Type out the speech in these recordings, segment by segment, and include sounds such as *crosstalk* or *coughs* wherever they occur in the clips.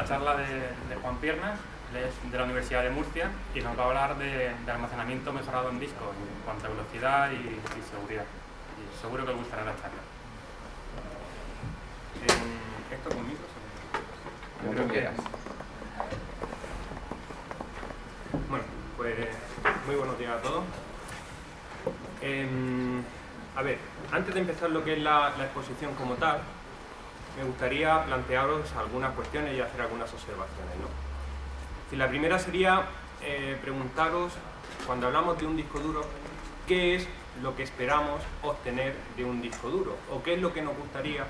la charla de, Juan Piernas, es de la Universidad de Murcia y nos va a hablar de, almacenamiento mejorado en disco en cuanto a velocidad y, seguridad. Y seguro que os gustará la charla. Eh, ¿Esto conmigo? Como tú quieras. Bueno, pues muy buenos días a todos. Em, a ver, antes de empezar lo que es la exposición como tal, me gustaría plantearos algunas cuestiones y hacer algunas observaciones. ¿no? la primera sería eh, preguntaros, cuando hablamos de un disco duro, ¿qué es lo que esperamos obtener de un disco duro? ¿O qué es lo que nos gustaría,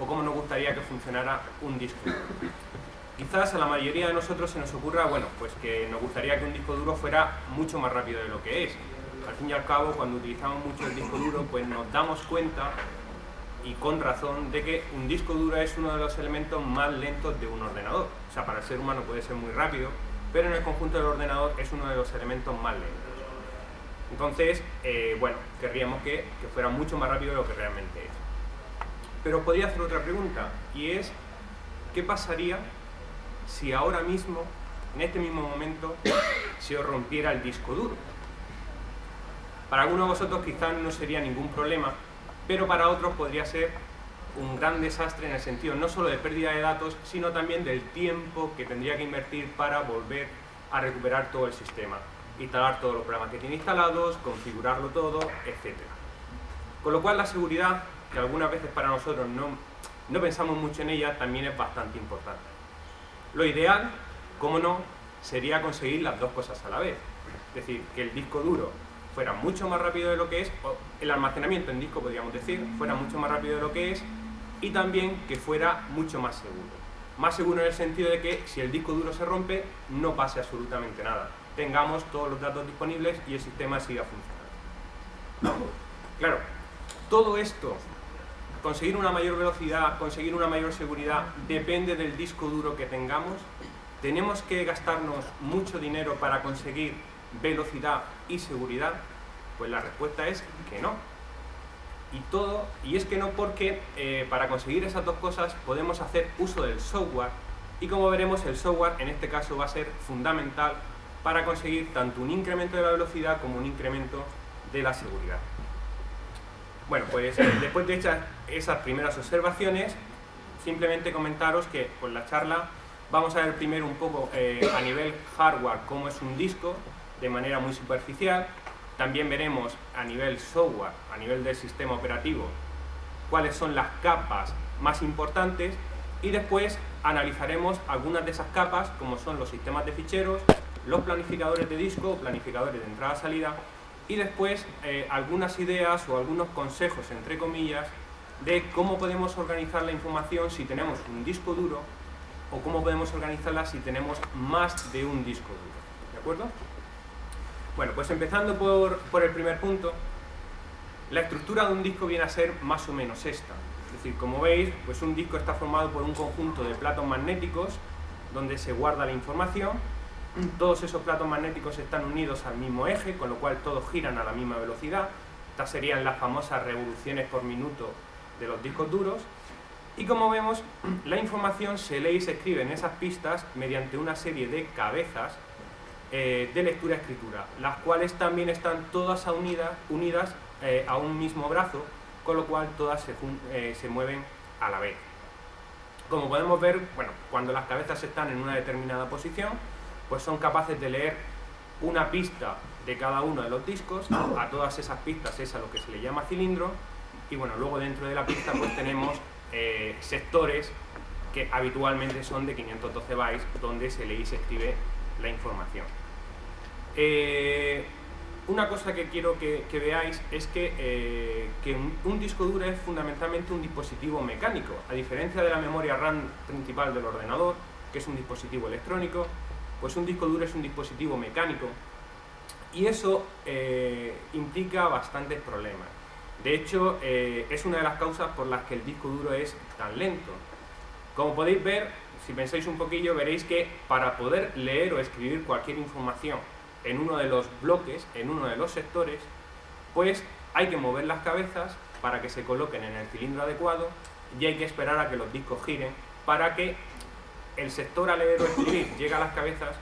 o cómo nos gustaría que funcionara un disco duro? Quizás a la mayoría de nosotros se nos ocurra, bueno, pues que nos gustaría que un disco duro fuera mucho más rápido de lo que es. Al fin y al cabo, cuando utilizamos mucho el disco duro, pues nos damos cuenta y con razón de que un disco duro es uno de los elementos más lentos de un ordenador. O sea, para el ser humano puede ser muy rápido, pero en el conjunto del ordenador es uno de los elementos más lentos. Entonces, eh, bueno, querríamos que, que, fuera mucho más rápido de lo que realmente es. Pero podría hacer otra pregunta, y es, ¿qué pasaría si ahora mismo, en este mismo momento, se os rompiera el disco duro? Para algunos de vosotros quizás no sería ningún problema, pero para otros podría ser un gran desastre en el sentido no solo de pérdida de datos, sino también del tiempo que tendría que invertir para volver a recuperar todo el sistema, instalar todos los programas que tiene instalados, configurarlo todo, etc. Con lo cual la seguridad, que algunas veces para nosotros no, no pensamos mucho en ella, también es bastante importante. Lo ideal, como no, sería conseguir las dos cosas a la vez. Es decir, que el disco duro fuera mucho más rápido de lo que es, el almacenamiento en disco podríamos decir, fuera mucho más rápido de lo que es, y también que fuera mucho más seguro. Más seguro en el sentido de que si el disco duro se rompe, no pase absolutamente nada. Tengamos todos los datos disponibles y el sistema siga funcionando. Claro, todo esto, conseguir una mayor velocidad, conseguir una mayor seguridad, depende del disco duro que tengamos. Tenemos que gastarnos mucho dinero para conseguir velocidad y seguridad? Pues la respuesta es que no. Y todo, y es que no porque eh, para conseguir esas dos cosas podemos hacer uso del software y como veremos el software en este caso va a ser fundamental para conseguir tanto un incremento de la velocidad como un incremento de la seguridad. Bueno, pues *coughs* después de hechas esas primeras observaciones, simplemente comentaros que con la charla vamos a ver primero un poco eh, a nivel hardware cómo es un disco, de manera muy superficial. También veremos a nivel software, a nivel del sistema operativo, cuáles son las capas más importantes y después analizaremos algunas de esas capas como son los sistemas de ficheros, los planificadores de disco, planificadores de entrada-salida y después eh, algunas ideas o algunos consejos, entre comillas, de cómo podemos organizar la información si tenemos un disco duro o cómo podemos organizarla si tenemos más de un disco duro. ¿De acuerdo? Bueno, pues empezando por, el primer punto, la estructura de un disco viene a ser más o menos esta. Es decir, como veis, pues un disco está formado por un conjunto de platos magnéticos donde se guarda la información. Todos esos platos magnéticos están unidos al mismo eje, con lo cual todos giran a la misma velocidad. Estas serían las famosas revoluciones por minuto de los discos duros. Y como vemos, la información se lee y se escribe en esas pistas mediante una serie de cabezas eh, de lectura-escritura, las cuales también están todas unidas, unidas eh, a un mismo brazo, con lo cual todas se, eh, se, mueven a la vez. Como podemos ver, bueno, cuando las cabezas están en una determinada posición, pues son capaces de leer una pista de cada uno de los discos, a todas esas pistas es a lo que se le llama cilindro, y bueno, luego dentro de la pista pues tenemos sectores que habitualmente son de 512 bytes, donde se lee y se escribe la información. Eh, una cosa que quiero que, veáis es que, eh, un, disco duro es fundamentalmente un dispositivo mecánico, a diferencia de la memoria RAM principal del ordenador, que es un dispositivo electrónico, pues un disco duro es un dispositivo mecánico y eso eh, implica bastantes problemas. De hecho, es una de las causas por las que el disco duro es tan lento. Como podéis ver, si pensáis un poquillo, veréis que para poder leer o escribir cualquier información en uno de los bloques, en uno de los sectores, pues hay que mover las cabezas para que se coloquen en el cilindro adecuado y hay que esperar a que los discos giren para que el sector a leer o escribir llega a las cabezas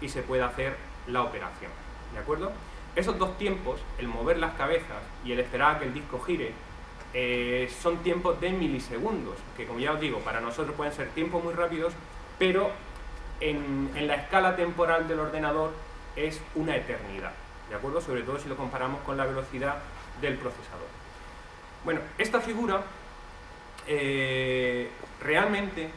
y se puede hacer la operación. ¿De acuerdo? Esos dos tiempos, el mover las cabezas y el esperar a que el disco gire, eh, son tiempos de milisegundos, que como ya os digo, para nosotros pueden ser tiempos muy rápidos, pero en la escala temporal del ordenador es una eternidad, ¿de acuerdo? Sobre todo si lo comparamos con la velocidad del procesador. Bueno, esta figura eh, realmente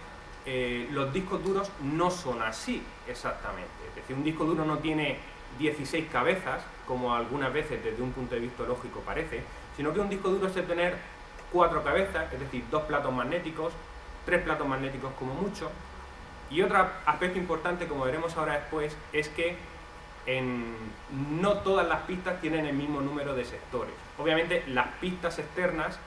eh, los discos duros no son así exactamente. Es decir, un disco duro no tiene 16 cabezas, como algunas veces desde un punto de vista lógico parece, sino que un disco duro es de tener cuatro cabezas, es decir, dos platos magnéticos, tres platos magnéticos como mucho. Y otro aspecto importante, como veremos ahora después, es que no todas las pistas tienen el mismo número de sectores. Obviamente las pistas externas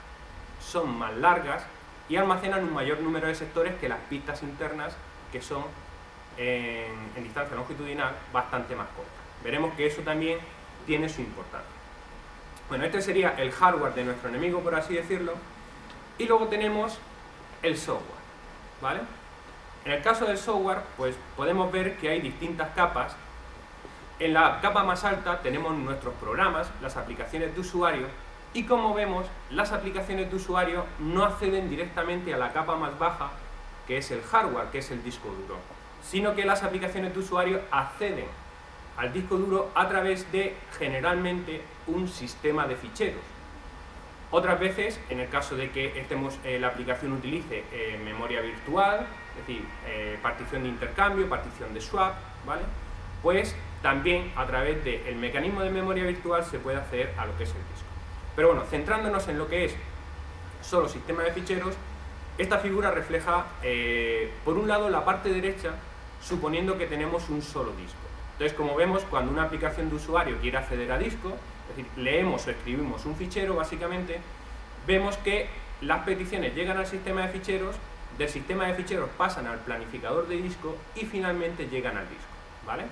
son más largas y almacenan un mayor número de sectores que las pistas internas que son en, distancia longitudinal bastante más cortas. Veremos que eso también tiene su importancia. Bueno, este sería el hardware de nuestro enemigo, por así decirlo, y luego tenemos el software, ¿vale? En el caso del software, pues podemos ver que hay distintas capas. En la capa más alta tenemos nuestros programas, las aplicaciones de usuario, y como vemos, las aplicaciones de usuario no acceden directamente a la capa más baja, que es el hardware, que es el disco duro, sino que las aplicaciones de usuario acceden al disco duro a través de, generalmente, un sistema de ficheros. Otras veces, en el caso de que estemos, eh, la aplicación utilice eh, memoria virtual, es decir, eh, partición de intercambio, partición de swap, ¿vale? Pues también a través del mecanismo de memoria virtual se puede acceder a lo que es el disco. Pero bueno, centrándonos en lo que es solo sistema de ficheros, esta figura refleja, eh, por un lado, la parte derecha, suponiendo que tenemos un solo disco. Entonces, como vemos, cuando una aplicación de usuario quiere acceder a disco, es decir, leemos o escribimos un fichero, básicamente, vemos que las peticiones llegan al sistema de ficheros, del sistema de ficheros pasan al planificador de disco y finalmente llegan al disco, ¿vale?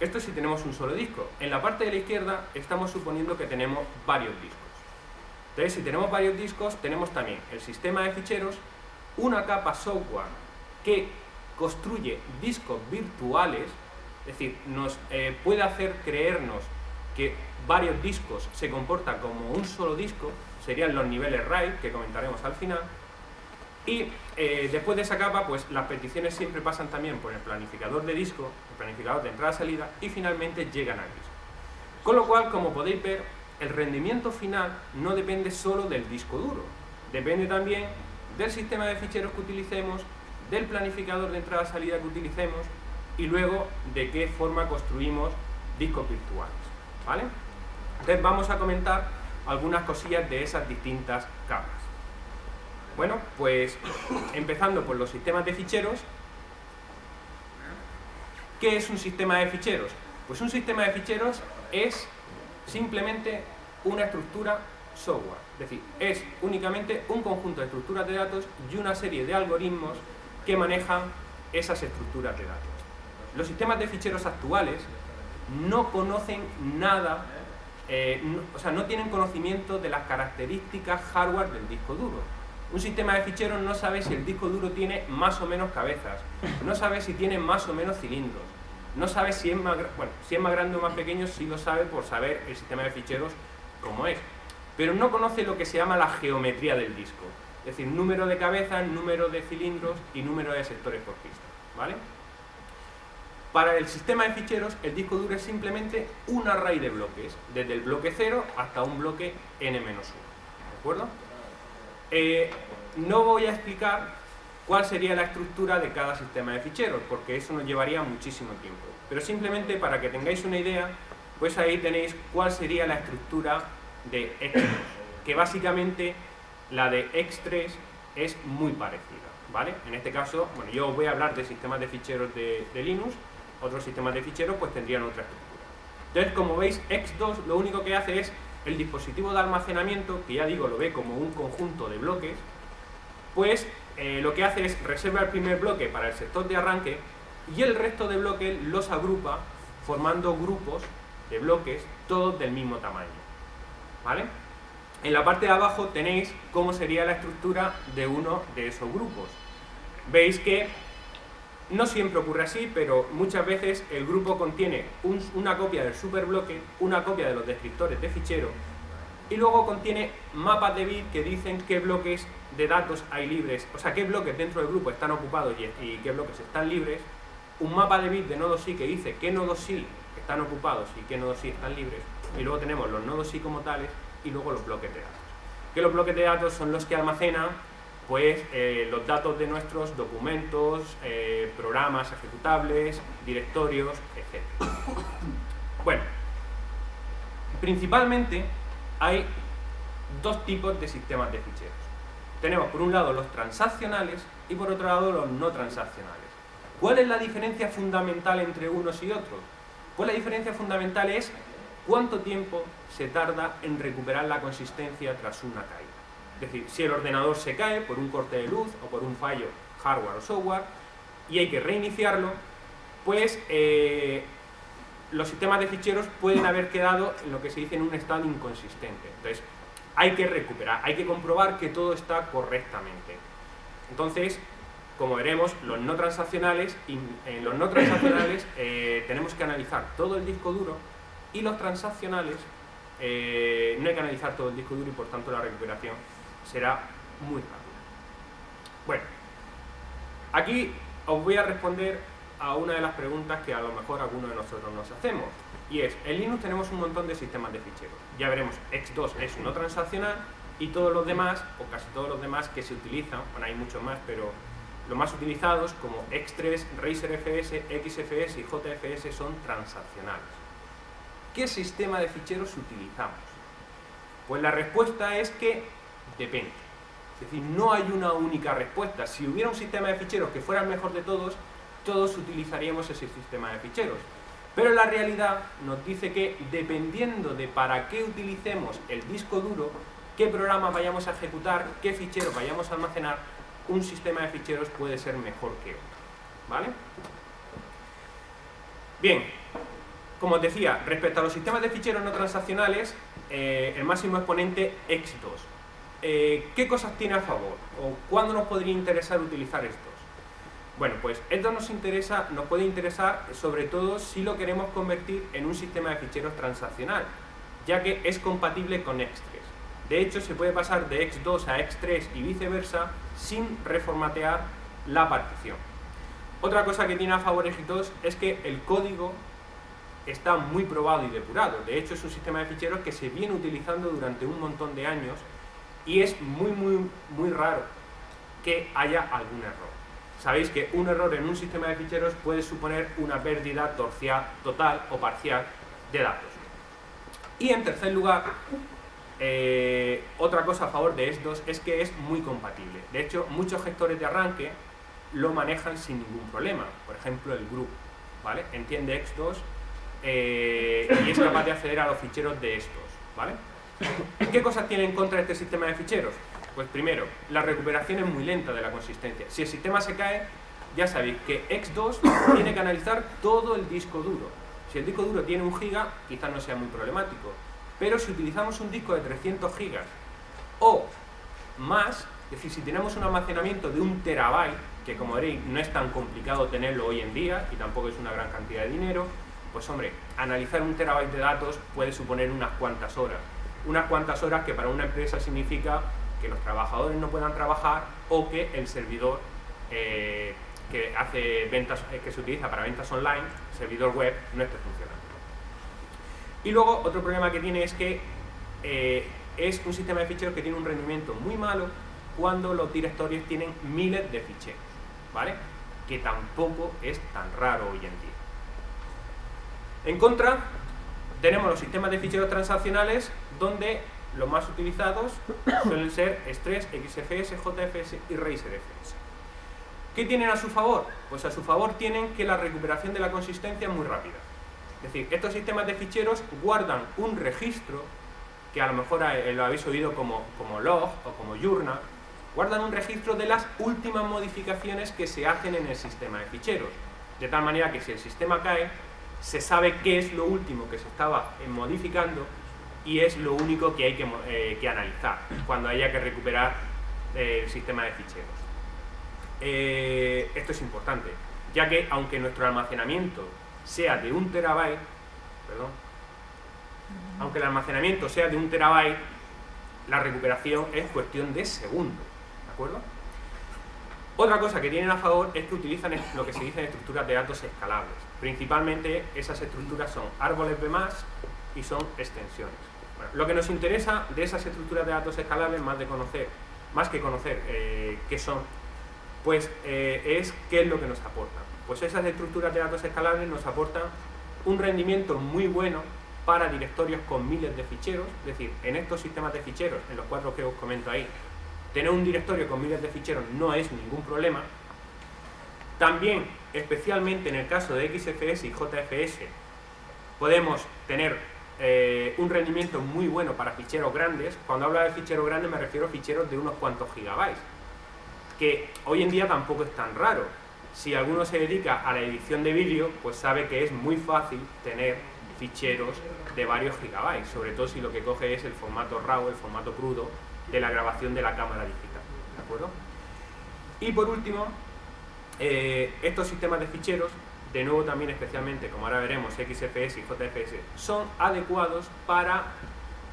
Esto si tenemos un solo disco. En la parte de la izquierda estamos suponiendo que tenemos varios discos. Entonces, si tenemos varios discos, tenemos también el sistema de ficheros, una capa software que construye discos virtuales, es decir, nos eh, puede hacer creernos que varios discos se comportan como un solo disco, serían los niveles RAID, que comentaremos al final, y eh, después de esa capa, pues las peticiones siempre pasan también por el planificador de disco, el planificador de entrada-salida, y finalmente llegan disco. Con lo cual, como podéis ver, el rendimiento final no depende solo del disco duro, depende también del sistema de ficheros que utilicemos, del planificador de entrada-salida que utilicemos, y luego de qué forma construimos discos virtuales. ¿vale? Entonces vamos a comentar algunas cosillas de esas distintas capas. Bueno, pues empezando por los sistemas de ficheros. ¿Qué es un sistema de ficheros? Pues un sistema de ficheros es simplemente una estructura software. Es decir, es únicamente un conjunto de estructuras de datos y una serie de algoritmos que manejan esas estructuras de datos. Los sistemas de ficheros actuales no conocen nada, eh, o sea, no tienen conocimiento de las características hardware del disco duro un sistema de ficheros no sabe si el disco duro tiene más o menos cabezas, no sabe si tiene más o menos cilindros, no sabe si es más, bueno, si es más grande o más pequeño, sí lo sabe por saber el sistema de ficheros como es, pero no conoce lo que se llama la geometría del disco, es decir, número de cabezas, número de cilindros y número de sectores por pista, ¿vale? Para el sistema de ficheros, el disco duro es simplemente un array de bloques, desde el bloque 0 hasta un bloque n-1, ¿de acuerdo? Eh, no voy a explicar cuál sería la estructura de cada sistema de ficheros, porque eso nos llevaría muchísimo tiempo. Pero simplemente para que tengáis una idea, pues ahí tenéis cuál sería la estructura de X2, que básicamente la de X3 es muy parecida, ¿vale? En este caso, bueno, yo os voy a hablar de sistemas de ficheros de, Linux, otros sistemas de ficheros pues tendrían otra estructura. Entonces, como veis, X2 lo único que hace es el dispositivo de almacenamiento, que ya digo, lo ve como un conjunto de bloques, pues eh, lo que hace es reserva el primer bloque para el sector de arranque y el resto de bloques los agrupa formando grupos de bloques, todos del mismo tamaño. ¿Vale? En la parte de abajo tenéis cómo sería la estructura de uno de esos grupos. Veis que No siempre ocurre así, pero muchas veces el grupo contiene una copia del superbloque, una copia de los descriptores de fichero y luego contiene mapas de bit que dicen qué bloques de datos hay libres, o sea, qué bloques dentro del grupo están ocupados y, qué bloques están libres, un mapa de bit de nodos sí que dice qué nodos sí están ocupados y qué nodos sí están libres, y luego tenemos los nodos sí como tales y luego los bloques de datos. Que los bloques de datos son los que almacenan pues eh, los datos de nuestros documentos, eh, programas ejecutables, directorios, etc. Bueno, principalmente hay dos tipos de sistemas de ficheros. Tenemos por un lado los transaccionales y por otro lado los no transaccionales. ¿Cuál es la diferencia fundamental entre unos y otros? Pues la diferencia fundamental es cuánto tiempo se tarda en recuperar la consistencia tras una caída. Es decir, si el ordenador se cae por un corte de luz o por un fallo hardware o software y hay que reiniciarlo, pues eh, los sistemas de ficheros pueden haber quedado en lo que se dice en un estado inconsistente. Entonces, hay que recuperar, hay que comprobar que todo está correctamente. Entonces, como veremos, los no transaccionales, en los no transaccionales *laughs* eh, tenemos que analizar todo el disco duro y los transaccionales eh, no hay que analizar todo el disco duro y por tanto la recuperación será muy rápida. Bueno, aquí os voy a responder a una de las preguntas que a lo mejor algunos de nosotros nos hacemos. Y es, en Linux tenemos un montón de sistemas de ficheros. Ya veremos, X2 es no transaccional y todos los demás, o casi todos los demás que se utilizan, bueno hay muchos más, pero los más utilizados como X3, RacerFS, XFS y JFS son transaccionales. ¿Qué sistema de ficheros utilizamos? Pues la respuesta es que depende. Es decir, no hay una única respuesta. Si hubiera un sistema de ficheros que fuera el mejor de todos, todos utilizaríamos ese sistema de ficheros. Pero la realidad nos dice que dependiendo de para qué utilicemos el disco duro, qué programa vayamos a ejecutar, qué fichero vayamos a almacenar, un sistema de ficheros puede ser mejor que otro. ¿Vale? Bien, como os decía, respecto a los sistemas de ficheros no transaccionales, eh, el máximo exponente X2. Eh, ¿Qué cosas tiene a favor? ¿O cuándo nos podría interesar utilizar estos? Bueno, pues esto nos interesa, nos puede interesar sobre todo si lo queremos convertir en un sistema de ficheros transaccional, ya que es compatible con X3. De hecho, se puede pasar de X2 a X3 y viceversa sin reformatear la partición. Otra cosa que tiene a favor X2 es que el código está muy probado y depurado. De hecho, es un sistema de ficheros que se viene utilizando durante un montón de años y es muy, muy, muy raro que haya algún error. Sabéis que un error en un sistema de ficheros puede suponer una pérdida total o parcial de datos. Y en tercer lugar, eh, otra cosa a favor de estos es que es muy compatible. De hecho, muchos gestores de arranque lo manejan sin ningún problema. Por ejemplo, el group, ¿vale? Entiende X2 eh, y es capaz de acceder a los ficheros de estos, ¿vale? ¿Qué cosas tiene en contra este sistema de ficheros? Pues primero, la recuperación es muy lenta de la consistencia. Si el sistema se cae, ya sabéis que X2 *coughs* tiene que analizar todo el disco duro. Si el disco duro tiene un giga, quizás no sea muy problemático. Pero si utilizamos un disco de 300 gigas o más, es decir, si tenemos un almacenamiento de un terabyte, que como veréis no es tan complicado tenerlo hoy en día y tampoco es una gran cantidad de dinero, pues hombre, analizar un terabyte de datos puede suponer unas cuantas horas. Unas cuantas horas que para una empresa significa que los trabajadores no puedan trabajar o que el servidor eh, que hace ventas, eh, que se utiliza para ventas online, servidor web, no esté funcionando. Y luego otro problema que tiene es que eh, es un sistema de ficheros que tiene un rendimiento muy malo cuando los directorios tienen miles de ficheros, ¿vale? Que tampoco es tan raro hoy en día. En contra, tenemos los sistemas de ficheros transaccionales donde los más utilizados suelen ser Stress, XFS, JFS y RacerFS. ¿Qué tienen a su favor? Pues a su favor tienen que la recuperación de la consistencia es muy rápida. Es decir, estos sistemas de ficheros guardan un registro, que a lo mejor eh, lo habéis oído como, como log o como journal, guardan un registro de las últimas modificaciones que se hacen en el sistema de ficheros. De tal manera que si el sistema cae, se sabe qué es lo último que se estaba modificando y es lo único que hay que, eh, analizar cuando haya que recuperar eh, el sistema de ficheros. Eh, esto es importante. ya que aunque nuestro almacenamiento sea de un terabyte, perdón, aunque el almacenamiento sea de un terabyte, la recuperación es cuestión de segundos, ¿de acuerdo? Otra cosa que tienen a favor es que utilizan lo que se dice en estructuras de datos escalables. Principalmente esas estructuras son árboles B+, y son extensiones. lo que nos interesa de esas estructuras de datos escalables, más, de conocer, más que conocer eh, qué son, pues eh, es qué es lo que nos aportan. Pues esas estructuras de datos escalables nos aportan un rendimiento muy bueno para directorios con miles de ficheros, es decir, en estos sistemas de ficheros, en los cuatro que os comento ahí, tener un directorio con miles de ficheros no es ningún problema. También, especialmente en el caso de XFS y JFS, podemos tener eh, un rendimiento muy bueno para ficheros grandes. Cuando hablo de ficheros grandes me refiero a ficheros de unos cuantos gigabytes, que hoy en día tampoco es tan raro. Si alguno se dedica a la edición de vídeo, pues sabe que es muy fácil tener ficheros de varios gigabytes, sobre todo si lo que coge es el formato RAW, el formato crudo, de la grabación de la cámara digital. ¿De acuerdo? Y por último, eh, estos sistemas de ficheros, de nuevo también especialmente, como ahora veremos, XFS y JFS, son adecuados para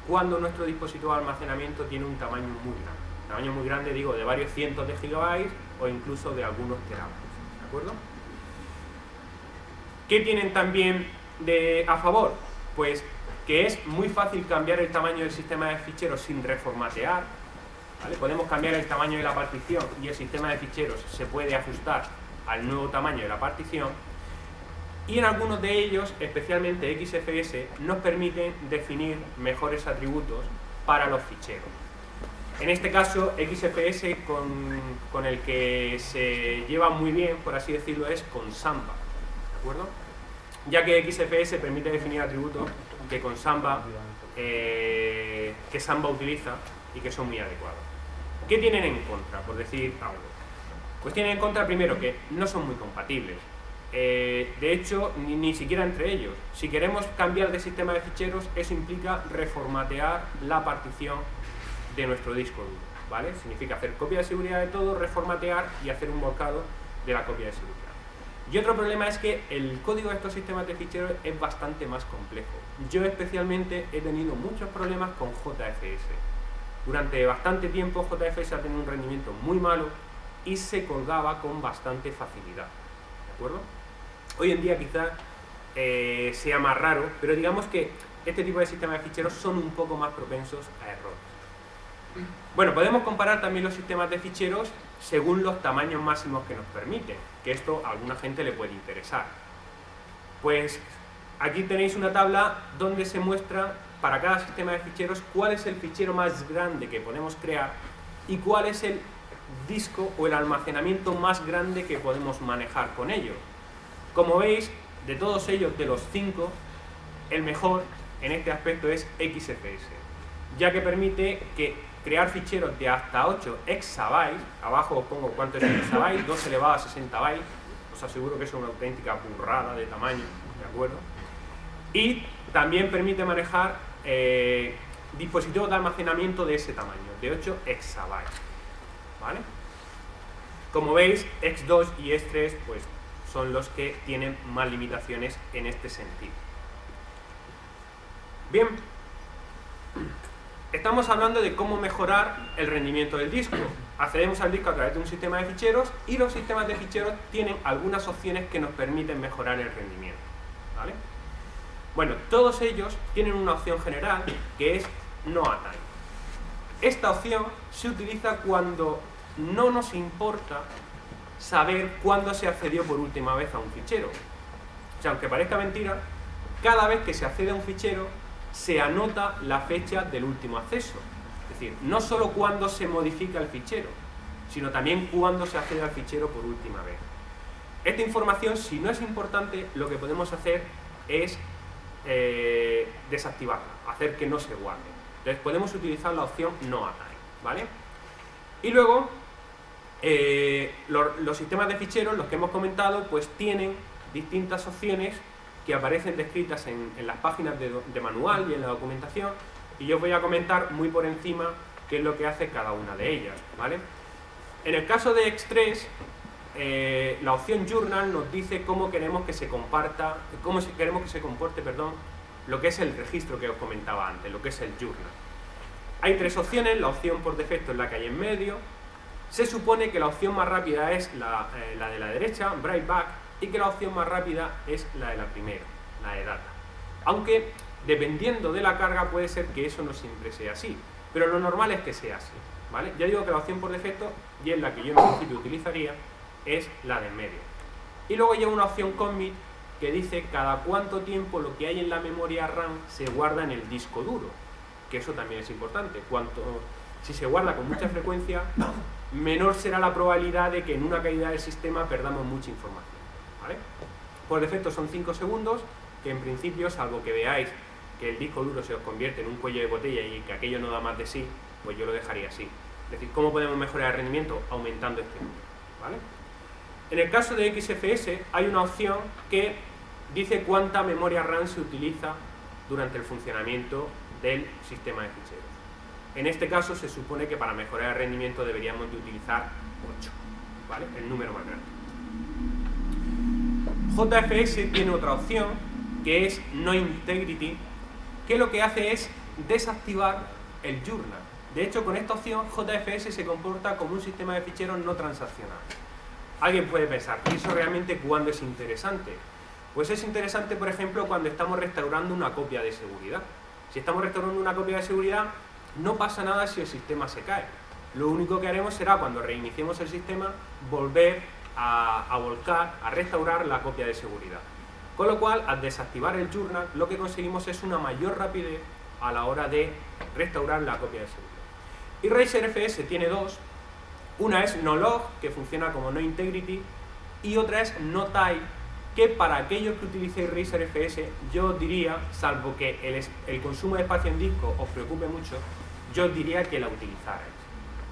cuando nuestro dispositivo de almacenamiento tiene un tamaño muy grande. Tamaño muy grande, digo, de varios cientos de gigabytes o incluso de algunos terabytes. ¿De acuerdo? ¿Qué tienen también a favor? Pues que es muy fácil cambiar el tamaño del sistema de ficheros sin reformatear. Podemos cambiar el tamaño de la partición y el sistema de ficheros se puede ajustar al nuevo tamaño de la partición. Y en algunos de ellos, especialmente XFS, nos permiten definir mejores atributos para los ficheros. En este caso, XFS con, el que se lleva muy bien, por así decirlo, es con Samba. ¿De acuerdo? Ya que XFS permite definir atributos que con eh, que Samba utiliza y que son muy adecuados. ¿Qué tienen en contra, por decir algo? Pues tienen en contra primero que no son muy compatibles. Eh, de hecho, ni, siquiera entre ellos. Si queremos cambiar de sistema de ficheros, eso implica reformatear la partición de nuestro disco duro. ¿vale? Significa hacer copia de seguridad de todo, reformatear y hacer un volcado de la copia de seguridad. Y otro problema es que el código de estos sistemas de ficheros es bastante más complejo. Yo especialmente he tenido muchos problemas con JFS. Durante bastante tiempo JFS ha tenido un rendimiento muy malo y se colgaba con bastante facilidad. ¿De acuerdo? Hoy en día quizás eh, sea más raro, pero digamos que este tipo de sistemas de ficheros son un poco más propensos a errores. Bueno, podemos comparar también los sistemas de ficheros según los tamaños máximos que nos permiten, que esto a alguna gente le puede interesar. Pues aquí tenéis una tabla donde se muestra para cada sistema de ficheros cuál es el fichero más grande que podemos crear y cuál es el disco o el almacenamiento más grande que podemos manejar con ello. Como veis, de todos ellos, de los cinco, el mejor en este aspecto es XFS, ya que permite que crear ficheros de hasta 8 exabytes, abajo os pongo cuánto es un exabyte, 2 elevado a 60 bytes, os aseguro que es una auténtica burrada de tamaño, ¿de acuerdo? Y también permite manejar eh, dispositivos de almacenamiento de ese tamaño, de 8 exabytes, ¿vale? Como veis, X2 y X3 pues, son los que tienen más limitaciones en este sentido. Bien, Estamos hablando de cómo mejorar el rendimiento del disco. Accedemos al disco a través de un sistema de ficheros y los sistemas de ficheros tienen algunas opciones que nos permiten mejorar el rendimiento. ¿vale? Bueno, todos ellos tienen una opción general que es no time. Esta opción se utiliza cuando no nos importa saber cuándo se accedió por última vez a un fichero. O sea, aunque parezca mentira, cada vez que se accede a un fichero se anota la fecha del último acceso. Es decir, no solo cuando se modifica el fichero, sino también cuando se accede al fichero por última vez. Esta información, si no es importante, lo que podemos hacer es eh, desactivarla, hacer que no se guarde. Entonces podemos utilizar la opción no time, ¿vale? Y luego, eh, los sistemas de ficheros, los que hemos comentado, pues tienen distintas opciones que aparecen descritas en, las páginas de, manual y en la documentación y yo voy a comentar muy por encima qué es lo que hace cada una de ellas. ¿vale? En el caso de X3, eh, la opción Journal nos dice cómo queremos que se comparta, cómo queremos que se comporte, perdón, lo que es el registro que os comentaba antes, lo que es el Journal. Hay tres opciones, la opción por defecto es la que hay en medio. Se supone que la opción más rápida es la, eh, de la derecha, Brightback, y que la opción más rápida es la de la primera, la de Data. Aunque, dependiendo de la carga, puede ser que eso no siempre sea así, pero lo normal es que sea así. ¿vale? Ya digo que la opción por defecto, y es la que yo en principio utilizaría, es la de en medio. Y luego lleva una opción commit que dice cada cuánto tiempo lo que hay en la memoria RAM se guarda en el disco duro, que eso también es importante. Cuanto, si se guarda con mucha frecuencia, *laughs* menor será la probabilidad de que en una caída del sistema perdamos mucha información. ¿vale? Por defecto son 5 segundos, que en principio, salvo que veáis que el disco duro se os convierte en un cuello de botella y que aquello no da más de sí, pues yo lo dejaría así. Es decir, ¿cómo podemos mejorar el rendimiento? Aumentando este número. ¿vale? En el caso de XFS hay una opción que dice cuánta memoria RAM se utiliza durante el funcionamiento del sistema de ficheros. En este caso se supone que para mejorar el rendimiento deberíamos de utilizar 8, ¿vale? El número más grande. JFS tiene otra opción que es No Integrity, que lo que hace es desactivar el journal. De hecho, con esta opción JFS se comporta como un sistema de ficheros no transaccional. Alguien puede pensar, ¿y eso realmente cuándo es interesante? Pues es interesante, por ejemplo, cuando estamos restaurando una copia de seguridad. Si estamos restaurando una copia de seguridad, no pasa nada si el sistema se cae. Lo único que haremos será, cuando reiniciemos el sistema, volver a, volcar, a restaurar la copia de seguridad. Con lo cual, al desactivar el journal, lo que conseguimos es una mayor rapidez a la hora de restaurar la copia de seguridad. Y RacerFS tiene dos. Una es NoLog, que funciona como No Integrity, y otra es NoType, que para aquellos que utilicéis RacerFS, yo diría, salvo que el, el, consumo de espacio en disco os preocupe mucho, yo diría que la utilizarais.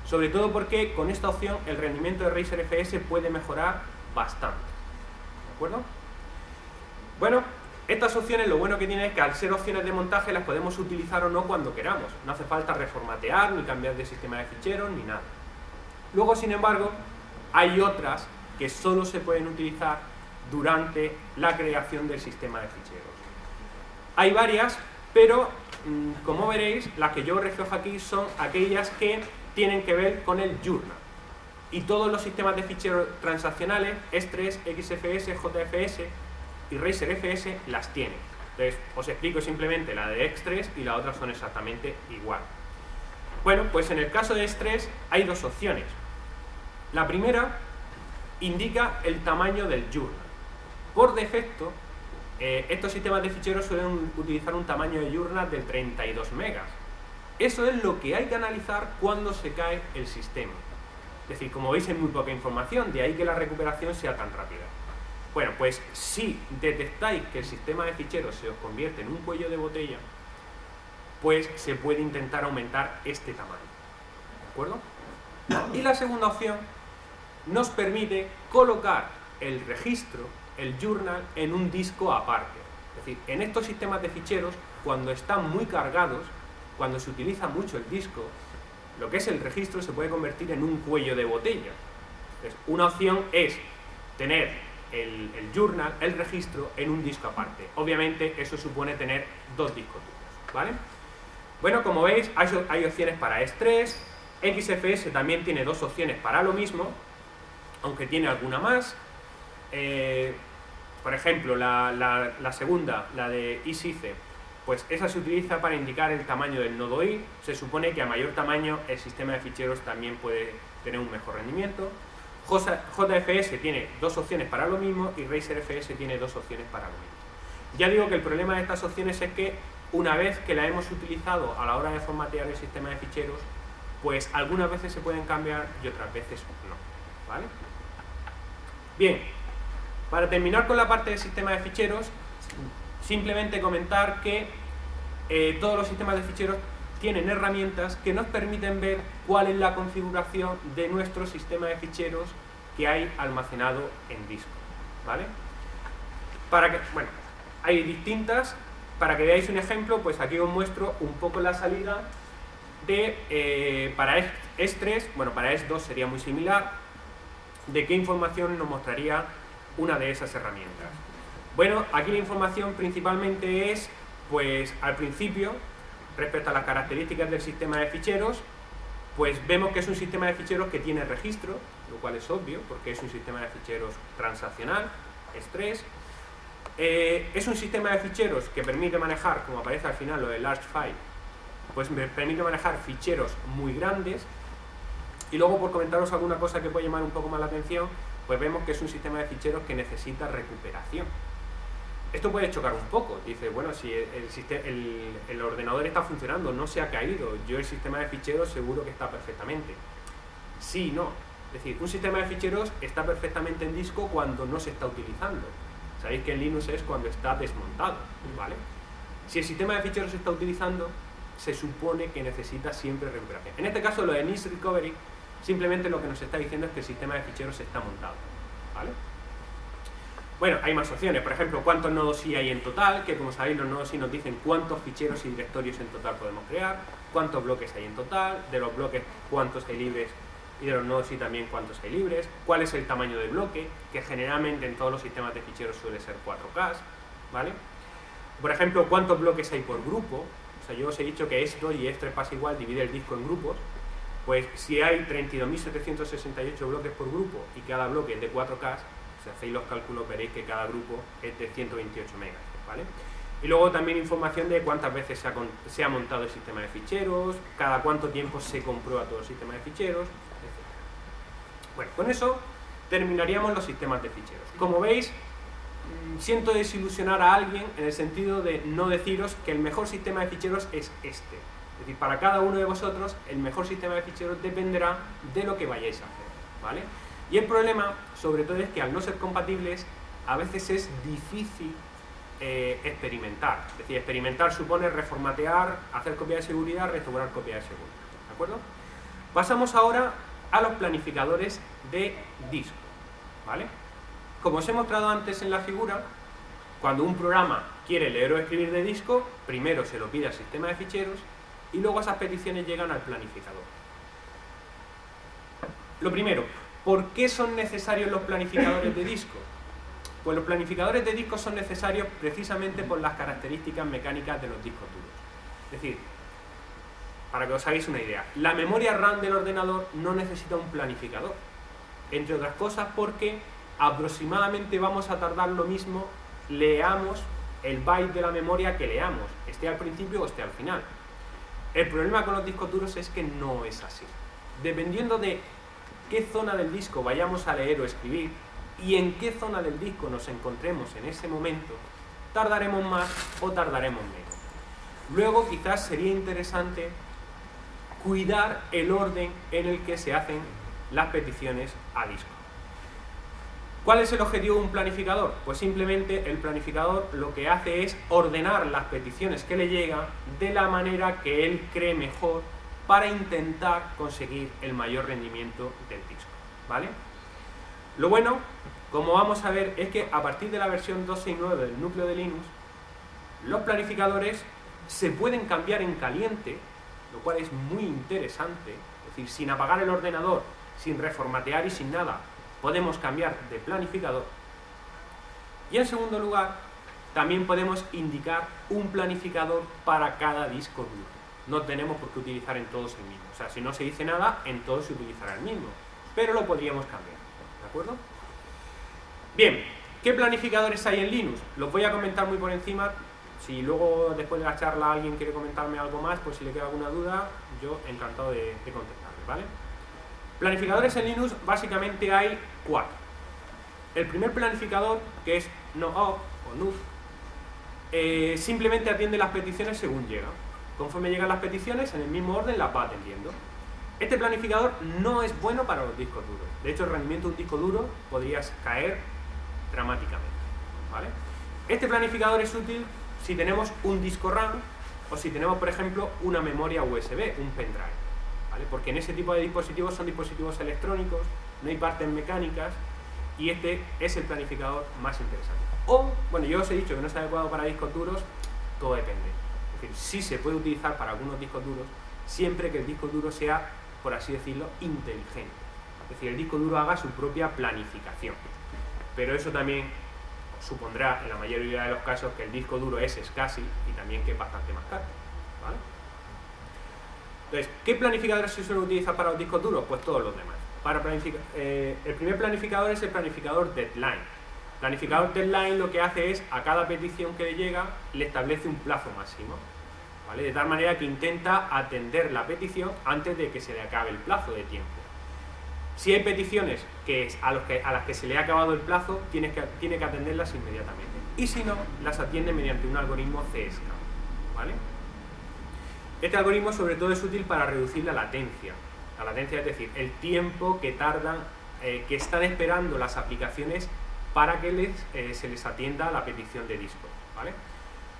Sobre todo porque con esta opción el rendimiento de RacerFS puede mejorar bastante. ¿De acuerdo? Bueno, estas opciones lo bueno que tienen es que al ser opciones de montaje las podemos utilizar o no cuando queramos. No hace falta reformatear, ni cambiar de sistema de ficheros, ni nada. Luego, sin embargo, hay otras que solo se pueden utilizar durante la creación del sistema de ficheros. Hay varias, pero mm, como veréis, las que yo reflejo aquí son aquellas que tienen que ver con el journal. Y todos los sistemas de ficheros transaccionales, S3, XFS, JFS y RacerFS las tienen. Entonces, os explico simplemente la de X3 y la otra son exactamente igual. Bueno, pues en el caso de X3 hay dos opciones. La primera indica el tamaño del journal. Por defecto, eh, estos sistemas de ficheros suelen utilizar un tamaño de journal de 32 megas. Eso es lo que hay que analizar cuando se cae el sistema. Es decir, como veis, hay muy poca información, de ahí que la recuperación sea tan rápida. Bueno, pues si detectáis que el sistema de ficheros se os convierte en un cuello de botella, pues se puede intentar aumentar este tamaño. ¿De acuerdo? Y la segunda opción nos permite colocar el registro, el journal, en un disco aparte. Es decir, en estos sistemas de ficheros, cuando están muy cargados, cuando se utiliza mucho el disco, lo que es el registro se puede convertir en un cuello de botella. Entonces, una opción es tener el, journal, el registro, en un disco aparte. Obviamente eso supone tener dos discos duros, ¿vale? Bueno, como veis, hay, opciones para S3, XFS también tiene dos opciones para lo mismo, aunque tiene alguna más. Eh, por ejemplo, la, segunda, la de ISICE, pues esa se utiliza para indicar el tamaño del nodo I. Se supone que a mayor tamaño el sistema de ficheros también puede tener un mejor rendimiento. JFS tiene dos opciones para lo mismo y RacerFS tiene dos opciones para lo mismo. Ya digo que el problema de estas opciones es que una vez que la hemos utilizado a la hora de formatear el sistema de ficheros, pues algunas veces se pueden cambiar y otras veces no. ¿vale? Bien, para terminar con la parte del sistema de ficheros, simplemente comentar que eh, todos los sistemas de ficheros tienen herramientas que nos permiten ver cuál es la configuración de nuestro sistema de ficheros que hay almacenado en disco. ¿vale? Para que, bueno, hay distintas, para que veáis un ejemplo, pues aquí os muestro un poco la salida de, eh, para S3, bueno, para S2 sería muy similar, de qué información nos mostraría una de esas herramientas. Bueno, aquí la información principalmente es, pues al principio, respecto a las características del sistema de ficheros, pues vemos que es un sistema de ficheros que tiene registro, lo cual es obvio, porque es un sistema de ficheros transaccional, estrés. Eh, es un sistema de ficheros que permite manejar, como aparece al final lo de large file, pues me permite manejar ficheros muy grandes. Y luego, por comentaros alguna cosa que puede llamar un poco más la atención, pues vemos que es un sistema de ficheros que necesita recuperación. Esto puede chocar un poco, dice, bueno, si el, ordenador está funcionando, no se ha caído, yo el sistema de ficheros seguro que está perfectamente. Sí, no. Es decir, un sistema de ficheros está perfectamente en disco cuando no se está utilizando. Sabéis que en Linux es cuando está desmontado, ¿vale? Si el sistema de ficheros se está utilizando, se supone que necesita siempre recuperación. En este caso, lo de NIS Recovery, simplemente lo que nos está diciendo es que el sistema de ficheros está montado, ¿vale? Bueno, hay más opciones, por ejemplo, cuántos nodos I hay en total, que como sabéis los nodos I nos dicen cuántos ficheros y directorios en total podemos crear, cuántos bloques hay en total, de los bloques cuántos hay libres y de los nodos I también cuántos hay libres, cuál es el tamaño del bloque, que generalmente en todos los sistemas de ficheros suele ser 4K, ¿vale? Por ejemplo, cuántos bloques hay por grupo, o sea, yo os he dicho que esto y esto pasa igual, divide el disco en grupos, pues si hay 32.768 bloques por grupo y cada bloque es de 4K, si hacéis los cálculos veréis que cada grupo es de 128 megas, ¿vale? Y luego también información de cuántas veces se ha, montado el sistema de ficheros, cada cuánto tiempo se comprueba todo el sistema de ficheros, etc. Bueno, con eso terminaríamos los sistemas de ficheros. Como veis, mm, siento desilusionar a alguien en el sentido de no deciros que el mejor sistema de ficheros es este. Decir, para cada uno de vosotros, el mejor sistema de ficheros dependerá de lo que vayáis a hacer, ¿vale? Y el problema, sobre todo, es que al no ser compatibles, a veces es difícil eh, experimentar. Es decir, experimentar supone reformatear, hacer copia de seguridad, restaurar copia de seguridad. ¿De acuerdo? Pasamos ahora a los planificadores de disco. ¿Vale? Como os he mostrado antes en la figura, cuando un programa quiere leer o escribir de disco, primero se lo pide al sistema de ficheros y luego esas peticiones llegan al planificador. Lo primero, ¿Por qué son necesarios los planificadores de disco? Pues los planificadores de disco son necesarios precisamente por las características mecánicas de los discos duros. Es decir, para que os hagáis una idea, la memoria RAM del ordenador no necesita un planificador. Entre otras cosas porque aproximadamente vamos a tardar lo mismo leamos el byte de la memoria que leamos, esté al principio o esté al final. El problema con los discos duros es que no es así. Dependiendo de qué zona del disco vayamos a leer o escribir y en qué zona del disco nos encontremos en ese momento, tardaremos más o tardaremos menos. Luego quizás sería interesante cuidar el orden en el que se hacen las peticiones a disco. ¿Cuál es el objetivo de un planificador? Pues simplemente el planificador lo que hace es ordenar las peticiones que le llegan de la manera que él cree mejor para intentar conseguir el mayor rendimiento del disco, ¿vale? Lo bueno, como vamos a ver, es que a partir de la versión 2.6.9 del núcleo de Linux, los planificadores se pueden cambiar en caliente, lo cual es muy interesante, es decir, sin apagar el ordenador, sin reformatear y sin nada, podemos cambiar de planificador. Y en segundo lugar, también podemos indicar un planificador para cada disco duro no tenemos por qué utilizar en todos el mismo. O sea, si no se dice nada, en todos se utilizará el mismo. Pero lo podríamos cambiar. ¿De acuerdo? Bien, ¿qué planificadores hay en Linux? Los voy a comentar muy por encima. Si luego, después de la charla, alguien quiere comentarme algo más, pues si le queda alguna duda, yo encantado de, contestarle, ¿vale? Planificadores en Linux, básicamente hay cuatro. El primer planificador, que es NoOp o NUF, eh, simplemente atiende las peticiones según llega. Conforme llegan las peticiones, en el mismo orden las va atendiendo. Este planificador no es bueno para los discos duros. De hecho, el rendimiento de un disco duro podría caer dramáticamente. Este planificador es útil si tenemos un disco RAM o si tenemos, por ejemplo, una memoria USB, un pendrive. Porque en ese tipo de dispositivos son dispositivos electrónicos, no hay partes mecánicas y este es el planificador más interesante. O, bueno, yo os he dicho que no es adecuado para discos duros, todo depende sí se puede utilizar para algunos discos duros, siempre que el disco duro sea, por así decirlo, inteligente. Es decir, el disco duro haga su propia planificación. Pero eso también supondrá en la mayoría de los casos que el disco duro es escaso y también que es bastante más caro. Entonces, ¿qué planificadores se suelen utilizar para los discos duros? Pues todos los demás. Para eh, el primer planificador es el planificador deadline. El planificador deadline lo que hace es, a cada petición que le llega, le establece un plazo máximo. De tal manera que intenta atender la petición antes de que se le acabe el plazo de tiempo. Si hay peticiones a, las que se le ha acabado el plazo, tiene que, tiene que atenderlas inmediatamente. Y si no, las atiende mediante un algoritmo CSK. ¿vale? Este algoritmo sobre todo es útil para reducir la latencia. La latencia es decir, el tiempo que tardan, eh, que están esperando las aplicaciones para que les, eh, se les atienda la petición de disco. ¿vale?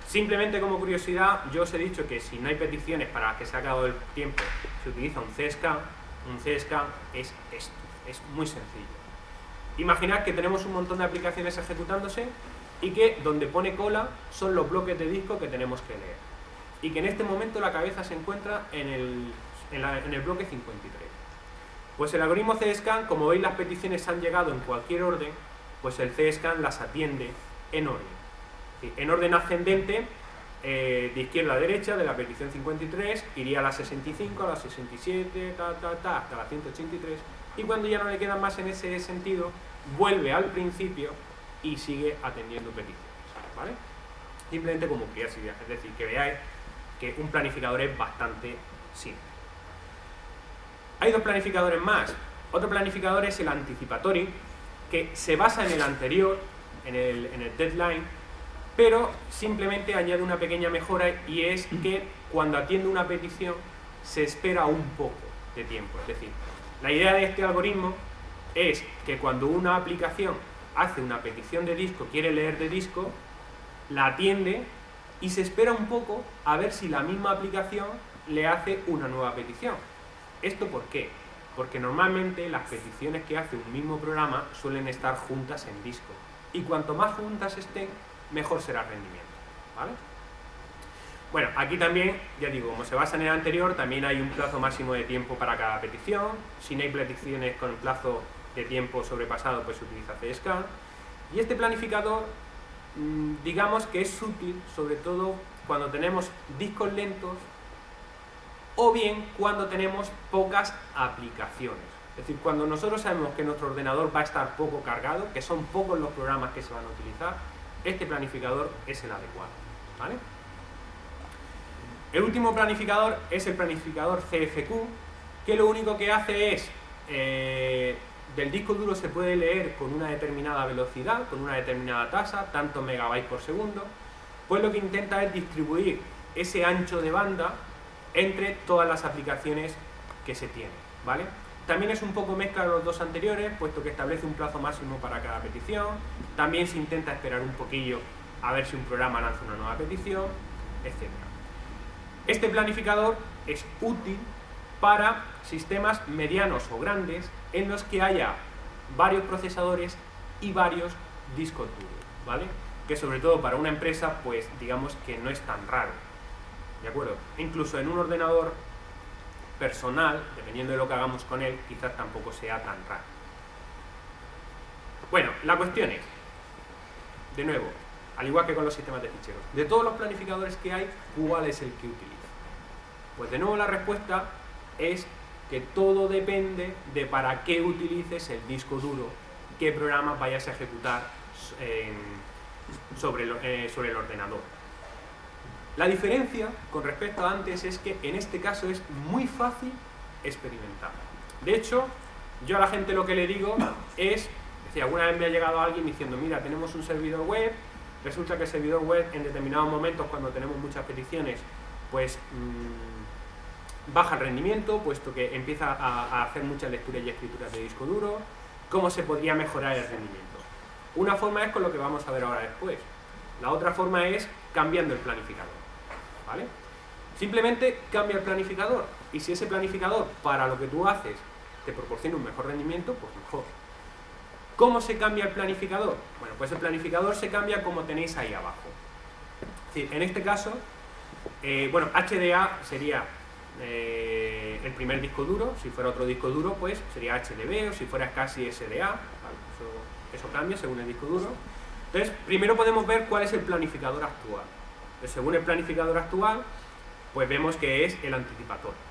Simplemente como curiosidad, yo os he dicho que si no hay peticiones para que se ha acabado el tiempo, se utiliza un CSK. Un CSK es esto, es muy sencillo. Imaginad que tenemos un montón de aplicaciones ejecutándose y que donde pone cola son los bloques de disco que tenemos que leer. Y que en este momento la cabeza se encuentra en el, en el bloque 53. Pues el algoritmo CSCAN, como veis las peticiones han llegado en cualquier orden, pues el CSCAN las atiende en orden en orden ascendente, eh, de izquierda a derecha, de la petición 53, iría a la 65, a la 67, hasta la 183, y cuando ya no le quedan más en ese sentido, vuelve al principio y sigue atendiendo peticiones. ¿vale? Simplemente como curiosidad, es decir, que veáis que un planificador es bastante simple. Hay dos planificadores más. Otro planificador es el anticipatory, que se basa en el anterior, en el, en el deadline, pero simplemente añade una pequeña mejora y es que cuando atiende una petición se espera un poco de tiempo. Es decir, la idea de este algoritmo es que cuando una aplicación hace una petición de disco, quiere leer de disco, la atiende y se espera un poco a ver si la misma aplicación le hace una nueva petición. ¿Esto por qué? Porque normalmente las peticiones que hace un mismo programa suelen estar juntas en disco. Y cuanto más juntas estén, mejor será el rendimiento. ¿vale? Bueno, aquí también, ya digo, como se basa en el anterior, también hay un plazo máximo de tiempo para cada petición. Si no hay peticiones con plazo de tiempo sobrepasado, pues se utiliza CSCAN. Y este planificador, digamos que es útil, sobre todo cuando tenemos discos lentos o bien cuando tenemos pocas aplicaciones. Es decir, cuando nosotros sabemos que nuestro ordenador va a estar poco cargado, que son pocos los programas que se van a utilizar, este planificador es el adecuado. ¿vale? El último planificador es el planificador CFQ, que lo único que hace es, eh, del disco duro se puede leer con una determinada velocidad, con una determinada tasa, tantos megabytes por segundo, pues lo que intenta es distribuir ese ancho de banda entre todas las aplicaciones que se tienen, ¿vale? También es un poco mezcla de los dos anteriores, puesto que establece un plazo máximo para cada petición. También se intenta esperar un poquillo a ver si un programa lanza una nueva petición, etc. Este planificador es útil para sistemas medianos o grandes en los que haya varios procesadores y varios discos duros, ¿vale? Que sobre todo para una empresa, pues digamos que no es tan raro, ¿de acuerdo? Incluso en un ordenador personal, dependiendo de lo que hagamos con él, quizás tampoco sea tan raro. Bueno, la cuestión es, de nuevo, al igual que con los sistemas de ficheros, de todos los planificadores que hay, ¿cuál es el que utiliza? Pues de nuevo la respuesta es que todo depende de para qué utilices el disco duro, qué programas vayas a ejecutar sobre, eh, sobre el ordenador. La diferencia con respecto a antes es que en este caso es muy fácil experimentar. De hecho, yo a la gente lo que le digo es, si alguna vez me ha llegado alguien diciendo, mira, tenemos un servidor web, resulta que el servidor web en determinados momentos cuando tenemos muchas peticiones, pues mmm, baja el rendimiento, puesto que empieza a, hacer muchas lecturas y escrituras de disco duro, ¿cómo se podría mejorar el rendimiento? Una forma es con lo que vamos a ver ahora después. La otra forma es cambiando el planificador. ¿vale? Simplemente cambia el planificador y si ese planificador para lo que tú haces te proporciona un mejor rendimiento, pues mejor. ¿Cómo se cambia el planificador? Bueno, pues el planificador se cambia como tenéis ahí abajo. en este caso, eh, bueno, HDA sería eh, el primer disco duro, si fuera otro disco duro, pues sería HDB o si fuera casi SDA, eso, cambia según el disco duro. Entonces, primero podemos ver cuál es el planificador actual. según el planificador actual, pues vemos que es el anticipatorio.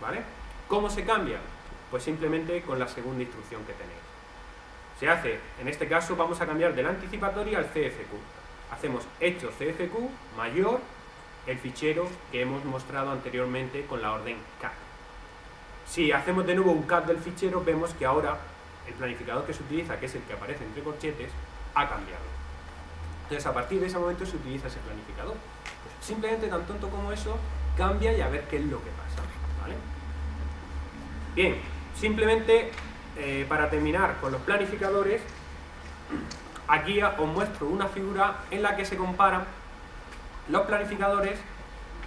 ¿vale? ¿Cómo se cambia? Pues simplemente con la segunda instrucción que tenéis. Se hace, en este caso vamos a cambiar del anticipatorio al CFQ. Hacemos hecho CFQ mayor el fichero que hemos mostrado anteriormente con la orden cat. Si hacemos de nuevo un cat del fichero, vemos que ahora el planificador que se utiliza, que es el que aparece entre corchetes, ha cambiado. Entonces, a partir de ese momento se utiliza ese planificador. Pues simplemente tan tonto como eso, cambia y a ver qué es lo que pasa. Bien, simplemente eh, para terminar con los planificadores, aquí os muestro una figura en la que se comparan los planificadores,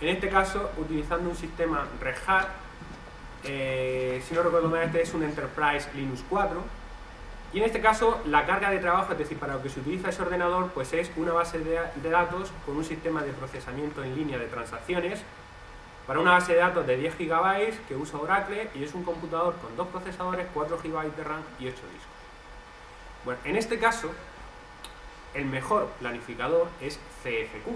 en este caso utilizando un sistema Red Hat, eh, si no recuerdo mal este es un Enterprise Linux 4, y en este caso la carga de trabajo, es decir, para lo que se utiliza ese ordenador, pues es una base de, datos con un sistema de procesamiento en línea de transacciones, para una base de datos de 10 GB que usa Oracle y es un computador con dos procesadores, 4 GB de RAM y 8 discos. Bueno, en este caso, el mejor planificador es CFQ,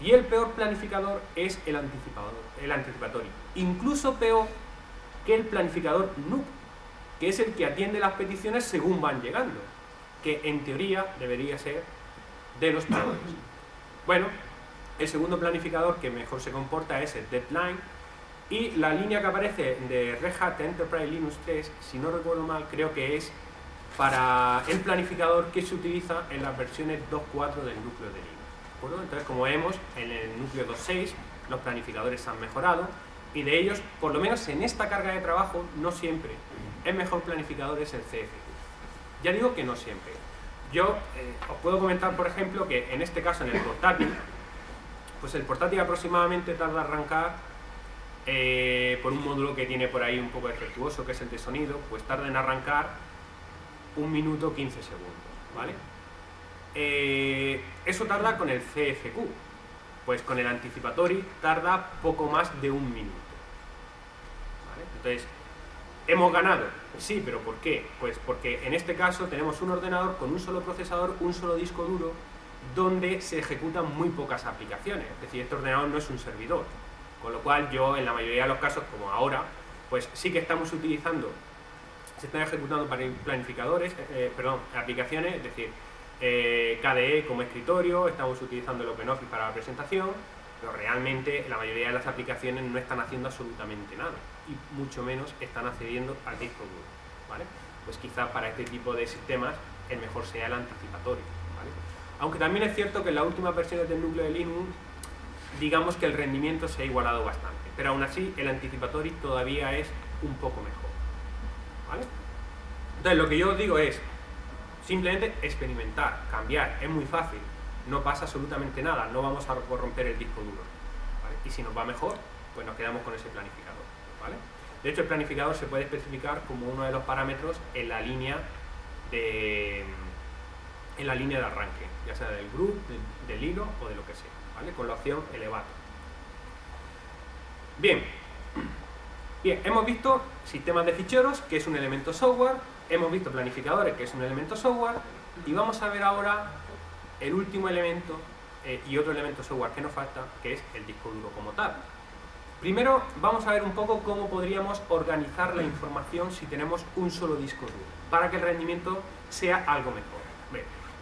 y el peor planificador es el anticipador, el anticipatorio. Incluso peor que el planificador NUC, que es el que atiende las peticiones según van llegando, que en teoría debería ser de los peores. Bueno, el segundo planificador que mejor se comporta es el Deadline, y la línea que aparece de Red Hat Enterprise Linux 3, si no recuerdo mal, creo que es para el planificador que se utiliza en las versiones 2.4 del núcleo de Linux. Entonces, como vemos, en el núcleo 2.6 los planificadores han mejorado y de ellos, por lo menos en esta carga de trabajo, no siempre. El mejor planificador es el CFQ. Ya digo que no siempre. Yo eh, os puedo comentar, por ejemplo, que en este caso, en el portátil, pues el portátil aproximadamente tarda arrancar eh, por un módulo que tiene por ahí un poco defectuoso, que es el de sonido, pues tarda en arrancar un minuto 15 segundos, ¿vale? Eh, eso tarda con el CFQ, pues con el anticipatory tarda poco más de un minuto. Entonces, ¿hemos ganado? Sí, pero ¿por qué? Pues porque en este caso tenemos un ordenador con un solo procesador, un solo disco duro, donde se ejecutan muy pocas aplicaciones. Es decir, este ordenador no es un servidor. Con lo cual yo, en la mayoría de los casos, como ahora, pues sí que estamos utilizando, se están ejecutando planificadores, eh, eh, perdón, aplicaciones, es decir, eh, KDE como escritorio, estamos utilizando el OpenOffice para la presentación, pero realmente la mayoría de las aplicaciones no están haciendo absolutamente nada y mucho menos están accediendo al disco duro. Pues quizá para este tipo de sistemas el mejor sea el anticipatorio. Aunque también es cierto que en las últimas versiones del núcleo de Linux digamos que el rendimiento se ha igualado bastante, pero aún así el anticipatorio todavía es un poco mejor. Entonces lo que yo os digo es, Simplemente experimentar, cambiar, es muy fácil, no pasa absolutamente nada, no vamos a corromper el disco duro. Y si nos va mejor, pues nos quedamos con ese planificador. De hecho, el planificador se puede especificar como uno de los parámetros en la línea de, en la línea de arranque, ya sea del group, del, hilo o de lo que sea, con la opción elevar. Bien, bien, hemos visto sistemas de ficheros, que es un elemento software, hemos visto planificadores, que es un elemento software, y vamos a ver ahora el último elemento eh, y otro elemento software que nos falta, que es el disco duro como tal. Primero vamos a ver un poco cómo podríamos organizar la información si tenemos un solo disco duro, para que el rendimiento sea algo mejor.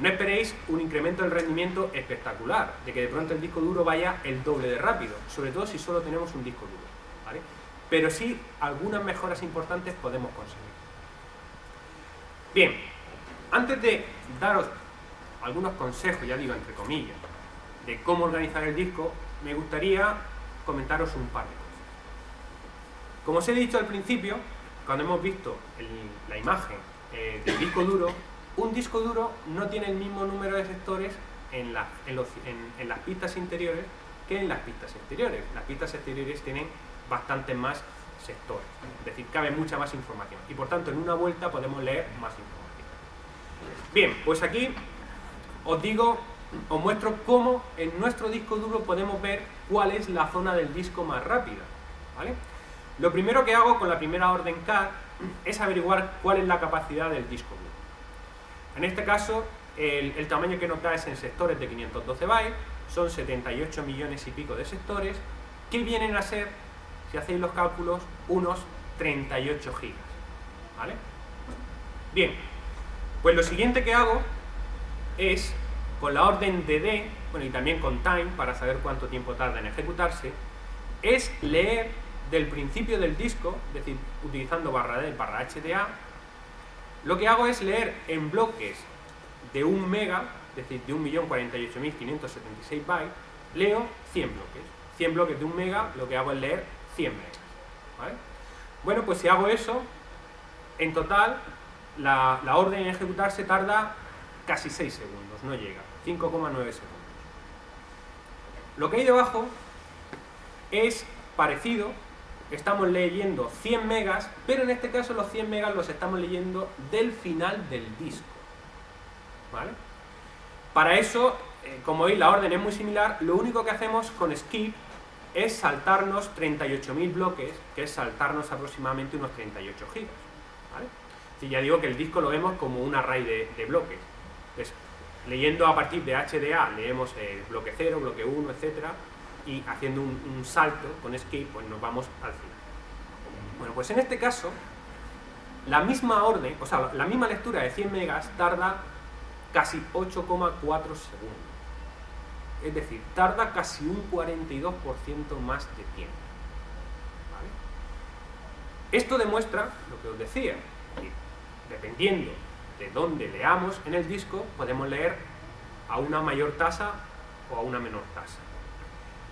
no esperéis un incremento del rendimiento espectacular, de que de pronto el disco duro vaya el doble de rápido, sobre todo si solo tenemos un disco duro. Pero sí, algunas mejoras importantes podemos conseguir. Bien, antes de daros algunos consejos, ya digo entre comillas, de cómo organizar el disco, me gustaría comentaros un par de cosas. Como os he dicho al principio, cuando hemos visto la imagen eh, del disco duro, un disco duro no tiene el mismo número de sectores en, en las pistas interiores que en las pistas exteriores. Las pistas exteriores tienen bastante más sector. Es decir, cabe mucha más información. Y por tanto, en una vuelta podemos leer más información. Bien, pues aquí os digo, os muestro cómo en nuestro disco duro podemos ver cuál es la zona del disco más rápida. ¿vale? Lo primero que hago con la primera orden CAD es averiguar cuál es la capacidad del disco duro. En este caso, el, el tamaño que nos da es en sectores de 512 bytes, son 78 millones y pico de sectores, que vienen a ser, si hacéis los cálculos, unos 38 gigas. ¿Vale? Bien, pues lo siguiente que hago es, con la orden dd, bueno, y también con time, para saber cuánto tiempo tarda en ejecutarse, es leer del principio del disco, es decir, utilizando barra D barra HDA, lo que hago es leer en bloques de un mega, es decir, de 1.048.576 bytes, leo 100 bloques. 100 bloques de un mega, lo que hago es leer 100 megas. ¿Vale? Bueno, pues si hago eso, en total, la, orden en ejecutarse tarda casi 6 segundos, no llega, 5,9 segundos. Lo que hay debajo es parecido, estamos leyendo 100 megas, pero en este caso los 100 megas los estamos leyendo del final del disco. ¿Vale? Para eso, eh, como veis la orden es muy similar, lo único que hacemos con skip es saltarnos 38.000 bloques, que es saltarnos aproximadamente unos 38 gigas. Si ya digo que el disco lo vemos como un array de, bloques. Entonces, leyendo a partir de HDA, leemos el bloque 0, bloque 1, etcétera, y haciendo un, salto con skip, pues nos vamos al final. Bueno, pues en este caso, la misma orden, o sea, la misma lectura de 100 megas tarda casi 8,4 segundos. Es decir, tarda casi un 42% más de tiempo. Esto demuestra lo que os decía, dependiendo de dónde leamos en el disco, podemos leer a una mayor tasa o a una menor tasa.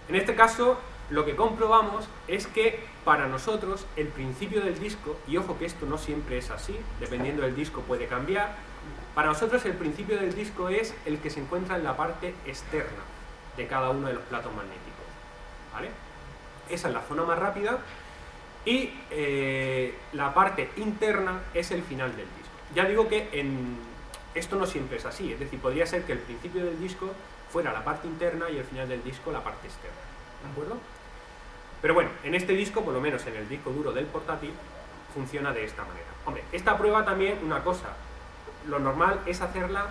En este caso, lo que comprobamos es que para nosotros el principio del disco, y ojo que esto no siempre es así, dependiendo del disco puede cambiar, para nosotros el principio del disco es el que se encuentra en la parte externa de cada uno de los platos magnéticos. ¿vale? Esa es la zona más rápida y eh, la parte interna es el final del disco. Ya digo que esto no siempre es así, es decir, podría ser que el principio del disco fuera la parte interna y el final del disco la parte externa. ¿De acuerdo? Pero bueno, en este disco, por lo menos en el disco duro del portátil, funciona de esta manera. Hombre, esta prueba también, una cosa, lo normal es hacerla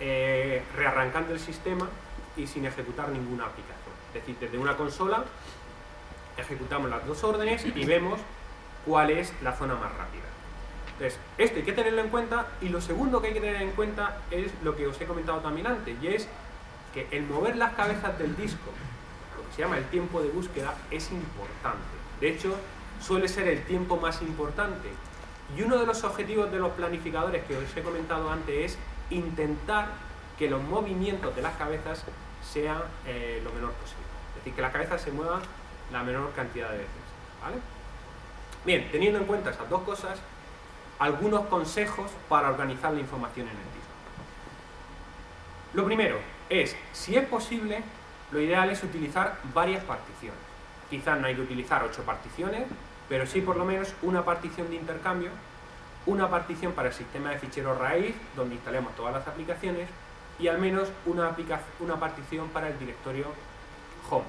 eh, rearrancando el sistema y sin ejecutar ninguna aplicación. Es decir, desde una consola ejecutamos las dos órdenes y vemos cuál es la zona más rápida. Entonces, esto hay que tenerlo en cuenta y lo segundo que hay que tener en cuenta es lo que os he comentado también antes y es que el mover las cabezas del disco, lo que se llama el tiempo de búsqueda, es importante. De hecho, suele ser el tiempo más importante. Y uno de los objetivos de los planificadores que os he comentado antes es intentar que los movimientos de las cabezas sean eh, lo menor posible. Es decir, que las cabezas se muevan la menor cantidad de veces. Bien, teniendo en cuenta esas dos cosas, algunos consejos para organizar la información en el disco. Lo primero es, si es posible, lo ideal es utilizar varias particiones. Quizás no hay que utilizar ocho particiones, pero sí por lo menos una partición de intercambio, una partición para el sistema de ficheros raíz, donde instalemos todas las aplicaciones, y al menos una, una partición para el directorio home.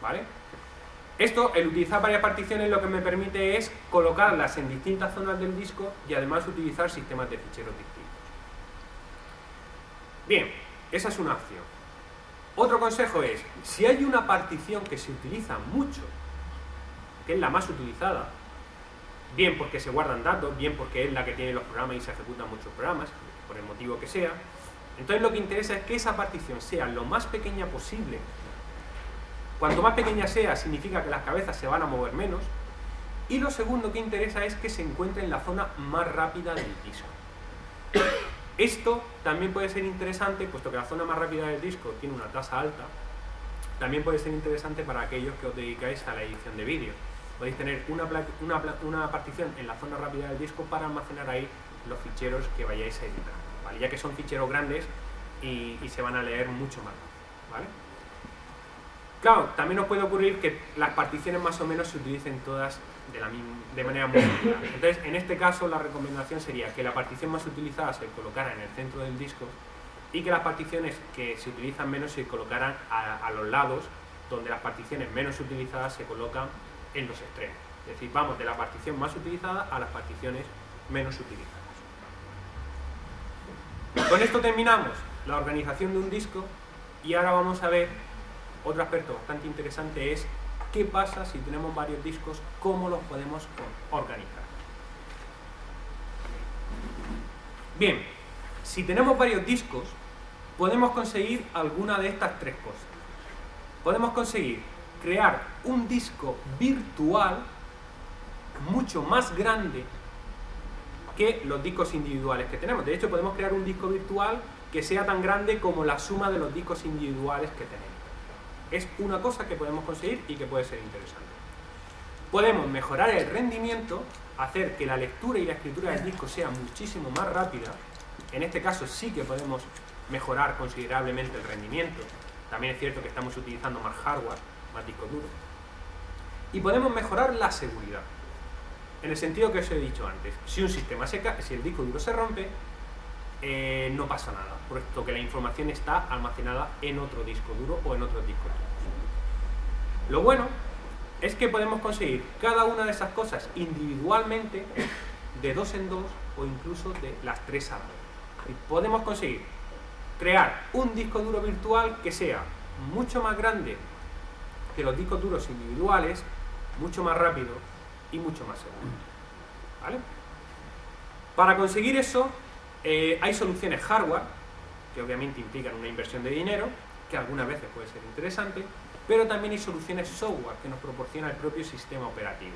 ¿vale? Esto, el utilizar varias particiones, lo que me permite es colocarlas en distintas zonas del disco y además utilizar sistemas de ficheros distintos. Bien, esa es una opción. Otro consejo es, si hay una partición que se utiliza mucho, que es la más utilizada, bien porque se guardan datos, bien porque es la que tiene los programas y se ejecutan muchos programas, por el motivo que sea, entonces lo que interesa es que esa partición sea lo más pequeña posible. Cuanto más pequeña sea, significa que las cabezas se van a mover menos. Y lo segundo que interesa es que se encuentre en la zona más rápida del disco. Esto también puede ser interesante, puesto que la zona más rápida del disco tiene una tasa alta, también puede ser interesante para aquellos que os dedicáis a la edición de vídeo. Podéis tener una, una, partición en la zona rápida del disco para almacenar ahí los ficheros que vayáis a editar, ya que son ficheros grandes y, se van a leer mucho más. ¿vale? Claro, también nos puede ocurrir que las particiones más o menos se utilicen todas de, manera muy similar. Entonces, en este caso, la recomendación sería que la partición más utilizada se colocara en el centro del disco y que las particiones que se utilizan menos se colocaran a los lados, donde las particiones menos utilizadas se colocan en los extremos. Es decir, vamos de la partición más utilizada a las particiones menos utilizadas. Con esto terminamos la organización de un disco y ahora vamos a ver otro aspecto bastante interesante es qué pasa si tenemos varios discos, cómo los podemos organizar. Bien, si tenemos varios discos, podemos conseguir alguna de estas tres cosas. Podemos conseguir crear un disco virtual mucho más grande que los discos individuales que tenemos. De hecho, podemos crear un disco virtual que sea tan grande como la suma de los discos individuales que tenemos. Es una cosa que podemos conseguir y que puede ser interesante. Podemos mejorar el rendimiento, hacer que la lectura y la escritura del disco sea muchísimo más rápida. En este caso sí que podemos mejorar considerablemente el rendimiento. También es cierto que estamos utilizando más hardware, más disco duro. Y podemos mejorar la seguridad. En el sentido que os he dicho antes, si un sistema se cae, si el disco duro se rompe, eh, no pasa nada, puesto que la información está almacenada en otro disco duro o en otros discos duros. Lo bueno es que podemos conseguir cada una de esas cosas individualmente, de dos en dos o incluso de las tres a dos. podemos conseguir crear un disco duro virtual que sea mucho más grande que los discos duros individuales, mucho más rápido y mucho más seguro. ¿Vale? Para conseguir eso eh, hay soluciones hardware, que obviamente implican una inversión de dinero, que algunas veces puede ser interesante, pero también hay soluciones software que nos proporciona el propio sistema operativo.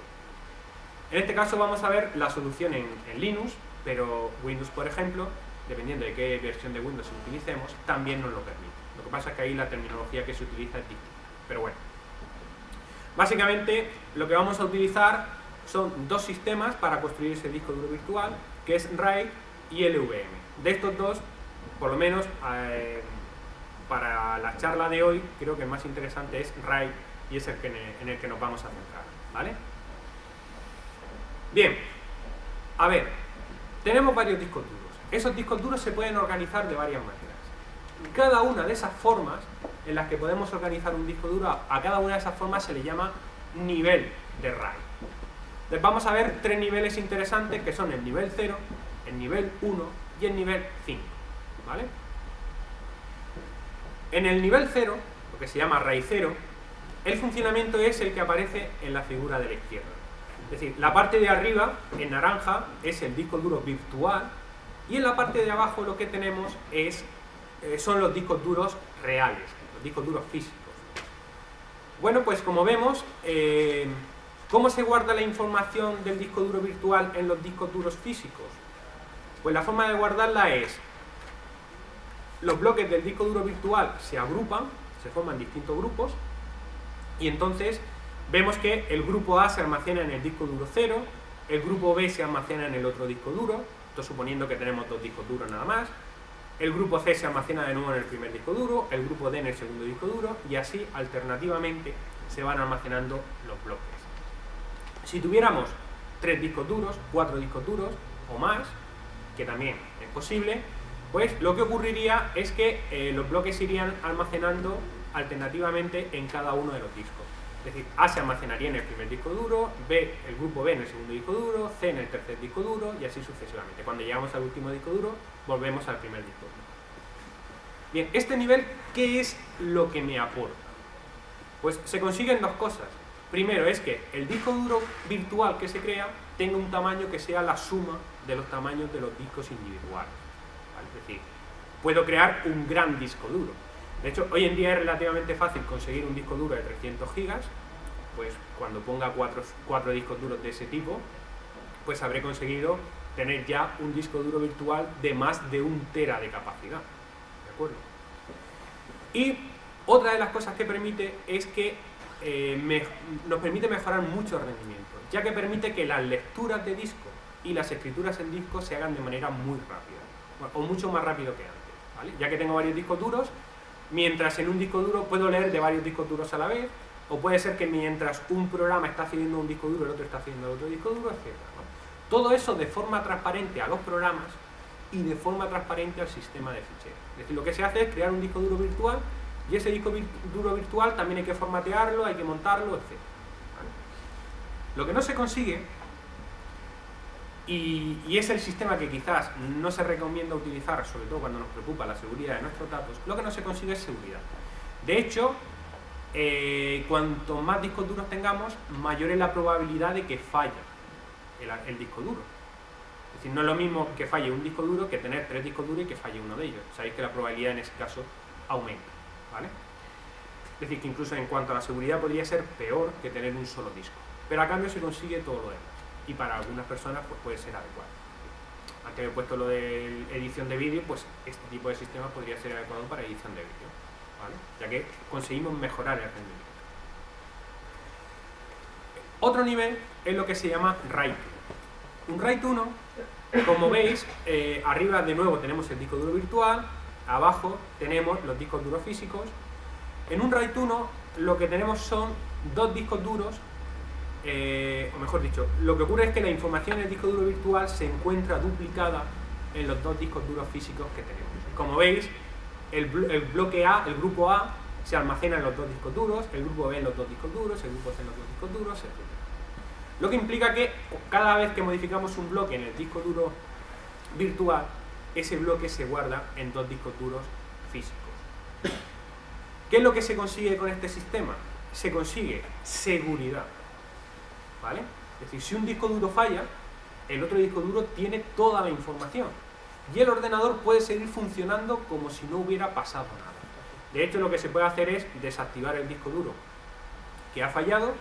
En este caso vamos a ver la solución en, Linux, pero Windows, por ejemplo, dependiendo de qué versión de Windows utilicemos, también nos lo permite. Lo que pasa es que ahí la terminología que se utiliza es distinta. Pero bueno. Básicamente, lo que vamos a utilizar son dos sistemas para construir ese disco duro virtual, que es RAID y LVM. De estos dos, por lo menos eh, para la charla de hoy, creo que el más interesante es RAID y es el en el que nos vamos a centrar. ¿vale? Bien, a ver, tenemos varios discos duros. Esos discos duros se pueden organizar de varias maneras. Cada una de esas formas en las que podemos organizar un disco duro, a cada una de esas formas se le llama nivel de RAID. Entonces vamos a ver tres niveles interesantes que son el nivel 0, el nivel 1 y el nivel 5. ¿vale? En el nivel 0, lo que se llama raíz 0, el funcionamiento es el que aparece en la figura de la izquierda. Es decir, la parte de arriba, en naranja, es el disco duro virtual y en la parte de abajo lo que tenemos es, eh, son los discos duros reales, los discos duros físicos. Bueno, pues como vemos, eh, ¿cómo se guarda la información del disco duro virtual en los discos duros físicos? Pues la forma de guardarla es, los bloques del disco duro virtual se agrupan, se forman distintos grupos, y entonces vemos que el grupo A se almacena en el disco duro 0, el grupo B se almacena en el otro disco duro, esto suponiendo que tenemos dos discos duros nada más, el grupo C se almacena de nuevo en el primer disco duro, el grupo D en el segundo disco duro, y así alternativamente se van almacenando los bloques. Si tuviéramos tres discos duros, cuatro discos duros o más, que también es posible, pues lo que ocurriría es que eh, los bloques irían almacenando alternativamente en cada uno de los discos. Es decir, A se almacenaría en el primer disco duro, B, el grupo B en el segundo disco duro, C en el tercer disco duro y así sucesivamente. Cuando llegamos al último disco duro, volvemos al primer disco duro. Bien, este nivel, ¿qué es lo que me aporta? Pues se consiguen dos cosas. Primero es que el disco duro virtual que se crea tenga un tamaño que sea la suma de los tamaños de los discos individuales. Es decir, puedo crear un gran disco duro. De hecho, hoy en día es relativamente fácil conseguir un disco duro de 300 gigas, pues cuando ponga cuatro, cuatro discos duros de ese tipo, pues habré conseguido tener ya un disco duro virtual de más de un tera de capacidad. ¿De acuerdo? Y otra de las cosas que permite es que eh, nos permite mejorar mucho el rendimiento, ya que permite que las lecturas de disco y las escrituras en disco se hagan de manera muy rápida, o mucho más rápido que antes, ya que tengo varios discos duros, mientras en un disco duro puedo leer de varios discos duros a la vez, o puede ser que mientras un programa está accediendo a un disco duro, el otro está accediendo a otro disco duro, etc. Todo eso de forma transparente a los programas y de forma transparente al sistema de ficheros. Es decir, lo que se hace es crear un disco duro virtual y ese disco duro virtual también hay que formatearlo, hay que montarlo, etc. Lo que no se consigue, y, es el sistema que quizás no se recomienda utilizar, sobre todo cuando nos preocupa la seguridad de nuestros datos, lo que no se consigue es seguridad. De hecho, eh, cuanto más discos duros tengamos, mayor es la probabilidad de que falle el, disco duro. Es decir, no es lo mismo que falle un disco duro que tener tres discos duros y que falle uno de ellos. Sabéis que la probabilidad en ese caso aumenta. Es decir, que incluso en cuanto a la seguridad podría ser peor que tener un solo disco. Pero a cambio se consigue todo lo demás. Y para algunas personas pues, puede ser adecuado. Antes he puesto lo de edición de vídeo, pues este tipo de sistema podría ser adecuado para edición de vídeo ya que conseguimos mejorar el rendimiento. Otro nivel es lo que se llama RAID 1. Un RAID 1, como veis, eh, arriba de nuevo tenemos el disco duro virtual, abajo tenemos los discos duros físicos. En un RAID 1 lo que tenemos son dos discos duros, eh, o mejor dicho, lo que ocurre es que la información en el disco duro virtual se encuentra duplicada en los dos discos duros físicos que tenemos. Como veis, el, bloque A, el grupo A, se almacena en los dos discos duros, el grupo B en los dos discos duros, el grupo C en los dos discos duros, etc. Lo que implica que cada vez que modificamos un bloque en el disco duro virtual, ese bloque se guarda en dos discos duros físicos. ¿Qué es lo que se consigue con este sistema? Se consigue seguridad. ¿Vale? Es decir, si un disco duro falla, el otro disco duro tiene toda la información y el ordenador puede seguir funcionando como si no hubiera pasado nada. De hecho, lo que se puede hacer es desactivar el disco duro que ha fallado,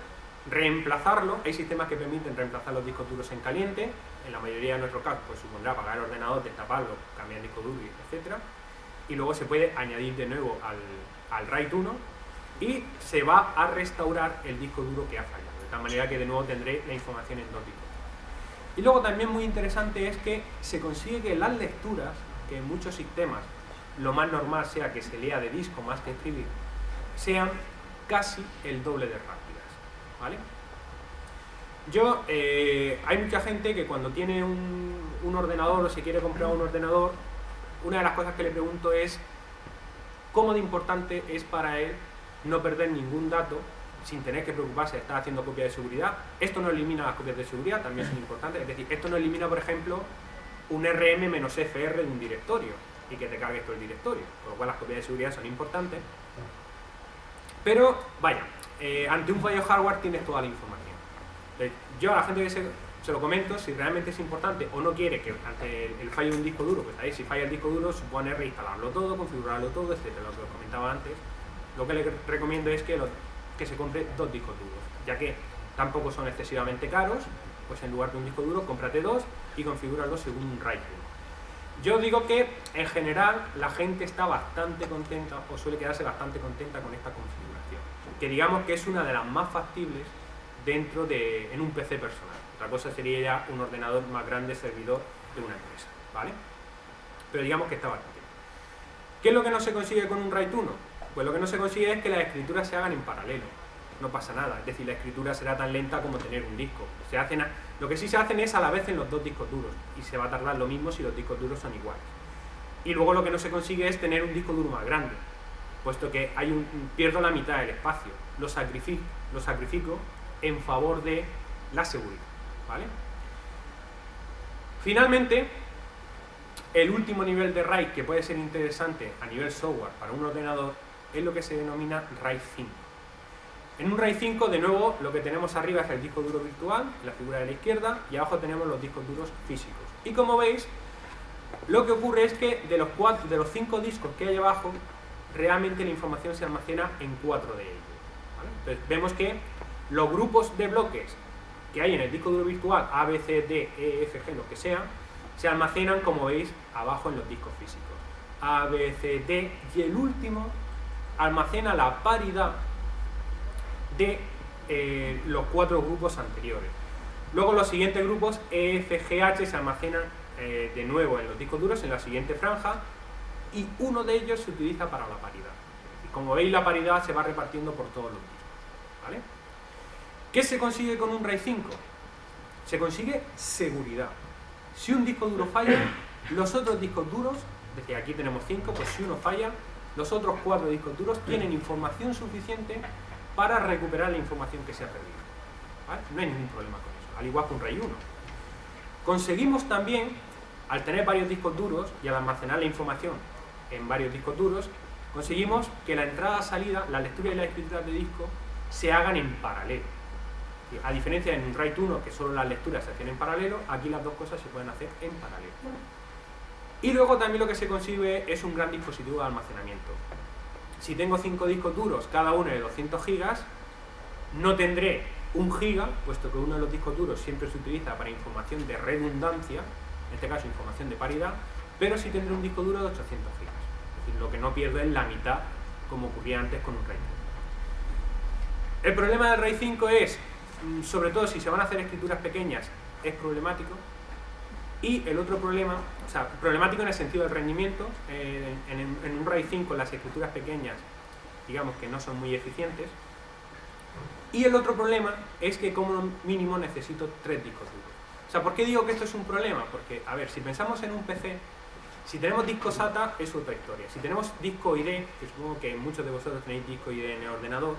reemplazarlo, hay sistemas que permiten reemplazar los discos duros en caliente, en la mayoría de nuestros casos pues supondrá apagar el ordenador, destaparlo, cambiar el disco duro, etc. Y luego se puede añadir de nuevo al, al RAID 1 y se va a restaurar el disco duro que ha fallado, de tal manera que de nuevo tendré la información en dos discos. Y luego también muy interesante es que se consigue que las lecturas, que en muchos sistemas lo más normal sea que se lea de disco más que escribir, sean casi el doble de rápidas. ¿vale? Yo, eh, hay mucha gente que cuando tiene un, ordenador o se quiere comprar un ordenador, una de las cosas que le pregunto es cómo de importante es para él no perder ningún dato sin tener que preocuparse de estar haciendo copias de seguridad. Esto no elimina las copias de seguridad, también son importantes. Es decir, esto no elimina, por ejemplo, un RM-FR de un directorio y que te cargue todo el directorio. Por lo cual las copias de seguridad son importantes. Pero, vaya, eh, ante un fallo hardware tienes toda la información. Yo a la gente que se, lo comento, si realmente es importante o no quiere que el, fallo de un disco duro, pues ahí si falla el disco duro supone reinstalarlo todo, configurarlo todo, etcétera, lo que os comentaba antes. Lo que le recomiendo es que que se compre dos discos duros, ya que tampoco son excesivamente caros, pues en lugar de un disco duro, cómprate dos y configúralo según un RAID Yo digo que en general la gente está bastante contenta o suele quedarse bastante contenta con esta configuración, que digamos que es una de las más factibles dentro de en un PC personal. Otra cosa sería ya un ordenador más grande servidor de una empresa, ¿vale? Pero digamos que está bastante. ¿Qué es lo que no se consigue con un RAID 1? Pues lo que no se consigue es que las escrituras se hagan en paralelo. No pasa nada, es decir, la escritura será tan lenta como tener un disco. Se hacen lo que sí se hacen es a la vez en los dos discos duros, y se va a tardar lo mismo si los discos duros son iguales. Y luego lo que no se consigue es tener un disco duro más grande, puesto que hay un, pierdo la mitad del espacio. Lo sacrifico, lo sacrifico en favor de la seguridad. ¿vale? Finalmente, el último nivel de RAID que puede ser interesante a nivel software para un ordenador es lo que se denomina RAID 5. En un RAID 5, de nuevo, lo que tenemos arriba es el disco duro virtual, la figura de la izquierda, y abajo tenemos los discos duros físicos. Y como veis, lo que ocurre es que de los, cuatro, de los cinco discos que hay abajo, realmente la información se almacena en cuatro de ellos. Entonces, vemos que los grupos de bloques que hay en el disco duro virtual, A, B, C, D, E, F, G, lo que sea, se almacenan, como veis, abajo en los discos físicos. A, B, C, D, y el último almacena la paridad de eh, los cuatro grupos anteriores. Luego los siguientes grupos E, F, G, H se almacenan eh, de nuevo en los discos duros en la siguiente franja y uno de ellos se utiliza para la paridad. Y como veis la paridad se va repartiendo por todos los discos. ¿Qué se consigue con un RAID 5? Se consigue seguridad. Si un disco duro falla, los otros discos duros, desde aquí tenemos 5, pues si uno falla, los otros cuatro discos duros tienen información suficiente para recuperar la información que se ha perdido. No hay ningún problema con eso, al igual que un RAID 1. Conseguimos también, al tener varios discos duros y al almacenar la información en varios discos duros, conseguimos que la entrada-salida, la lectura y la escritura de disco, se hagan en paralelo. A diferencia de un RAID 1, que solo las lecturas se hacen en paralelo, aquí las dos cosas se pueden hacer en paralelo. Y luego también lo que se consigue es un gran dispositivo de almacenamiento. Si tengo cinco discos duros, cada uno de 200 gigas, no tendré un giga, puesto que uno de los discos duros siempre se utiliza para información de redundancia, en este caso información de paridad, pero sí tendré un disco duro de 800 gigas. Es decir, lo que no pierdo es la mitad, como ocurría antes con un RAID 5. El problema del RAID 5 es, sobre todo si se van a hacer escrituras pequeñas, es problemático, y el otro problema, o sea, problemático en el sentido del rendimiento, eh, en, un RAID 5 las escrituras pequeñas, digamos que no son muy eficientes. Y el otro problema es que como mínimo necesito tres discos duros. O sea, ¿por qué digo que esto es un problema? Porque, a ver, si pensamos en un PC, si tenemos disco SATA es otra historia. Si tenemos disco ID, que supongo que muchos de vosotros tenéis disco ID en el ordenador,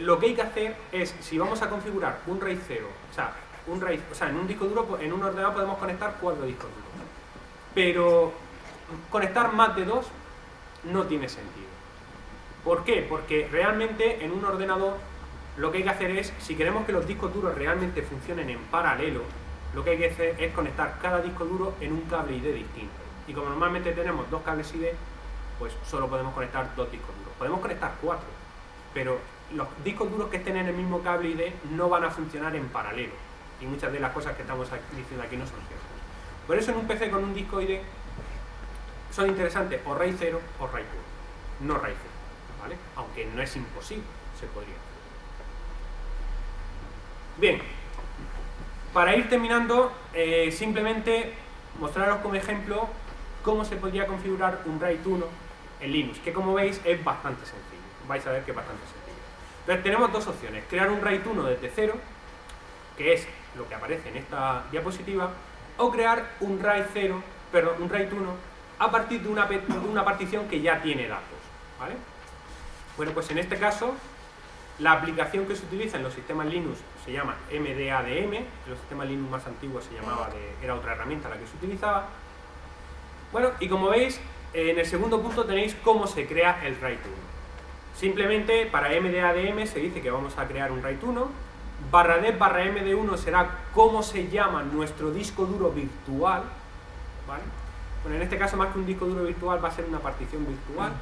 lo que hay que hacer es, si vamos a configurar un RAID 0, o sea, un RAID, o sea, en un disco duro, en un ordenador podemos conectar cuatro discos duros. Pero conectar más de dos no tiene sentido. ¿Por qué? Porque realmente en un ordenador lo que hay que hacer es, si queremos que los discos duros realmente funcionen en paralelo, lo que hay que hacer es conectar cada disco duro en un cable ID distinto. Y como normalmente tenemos dos cables ID, pues solo podemos conectar dos discos duros. Podemos conectar cuatro, pero los discos duros que estén en el mismo cable ID no van a funcionar en paralelo y muchas de las cosas que estamos diciendo aquí no son ciertas. Por eso en un PC con un disco ID son interesantes o RAID 0 o RAID 1, no RAID 0, ¿vale? Aunque no es imposible, se podría. Bien, para ir terminando, eh, simplemente mostraros como ejemplo cómo se podría configurar un RAID 1 en Linux, que como veis es bastante sencillo, vais a ver que es bastante sencillo. Entonces tenemos dos opciones, crear un RAID 1 desde cero, que es lo que aparece en esta diapositiva, o crear un RAID 0, perdón, un RAID 1 a partir de una, partición que ya tiene datos. Bueno, pues en este caso, la aplicación que se utiliza en los sistemas Linux se llama MDADM, en los sistemas Linux más antiguos se llamaba de, era otra herramienta la que se utilizaba. Bueno, y como veis, en el segundo punto tenéis cómo se crea el RAID 1. Simplemente para MDADM se dice que vamos a crear un RAID 1, barra D barra MD1 será cómo se llama nuestro disco duro virtual, ¿vale? Bueno, en este caso más que un disco duro virtual va a ser una partición virtual,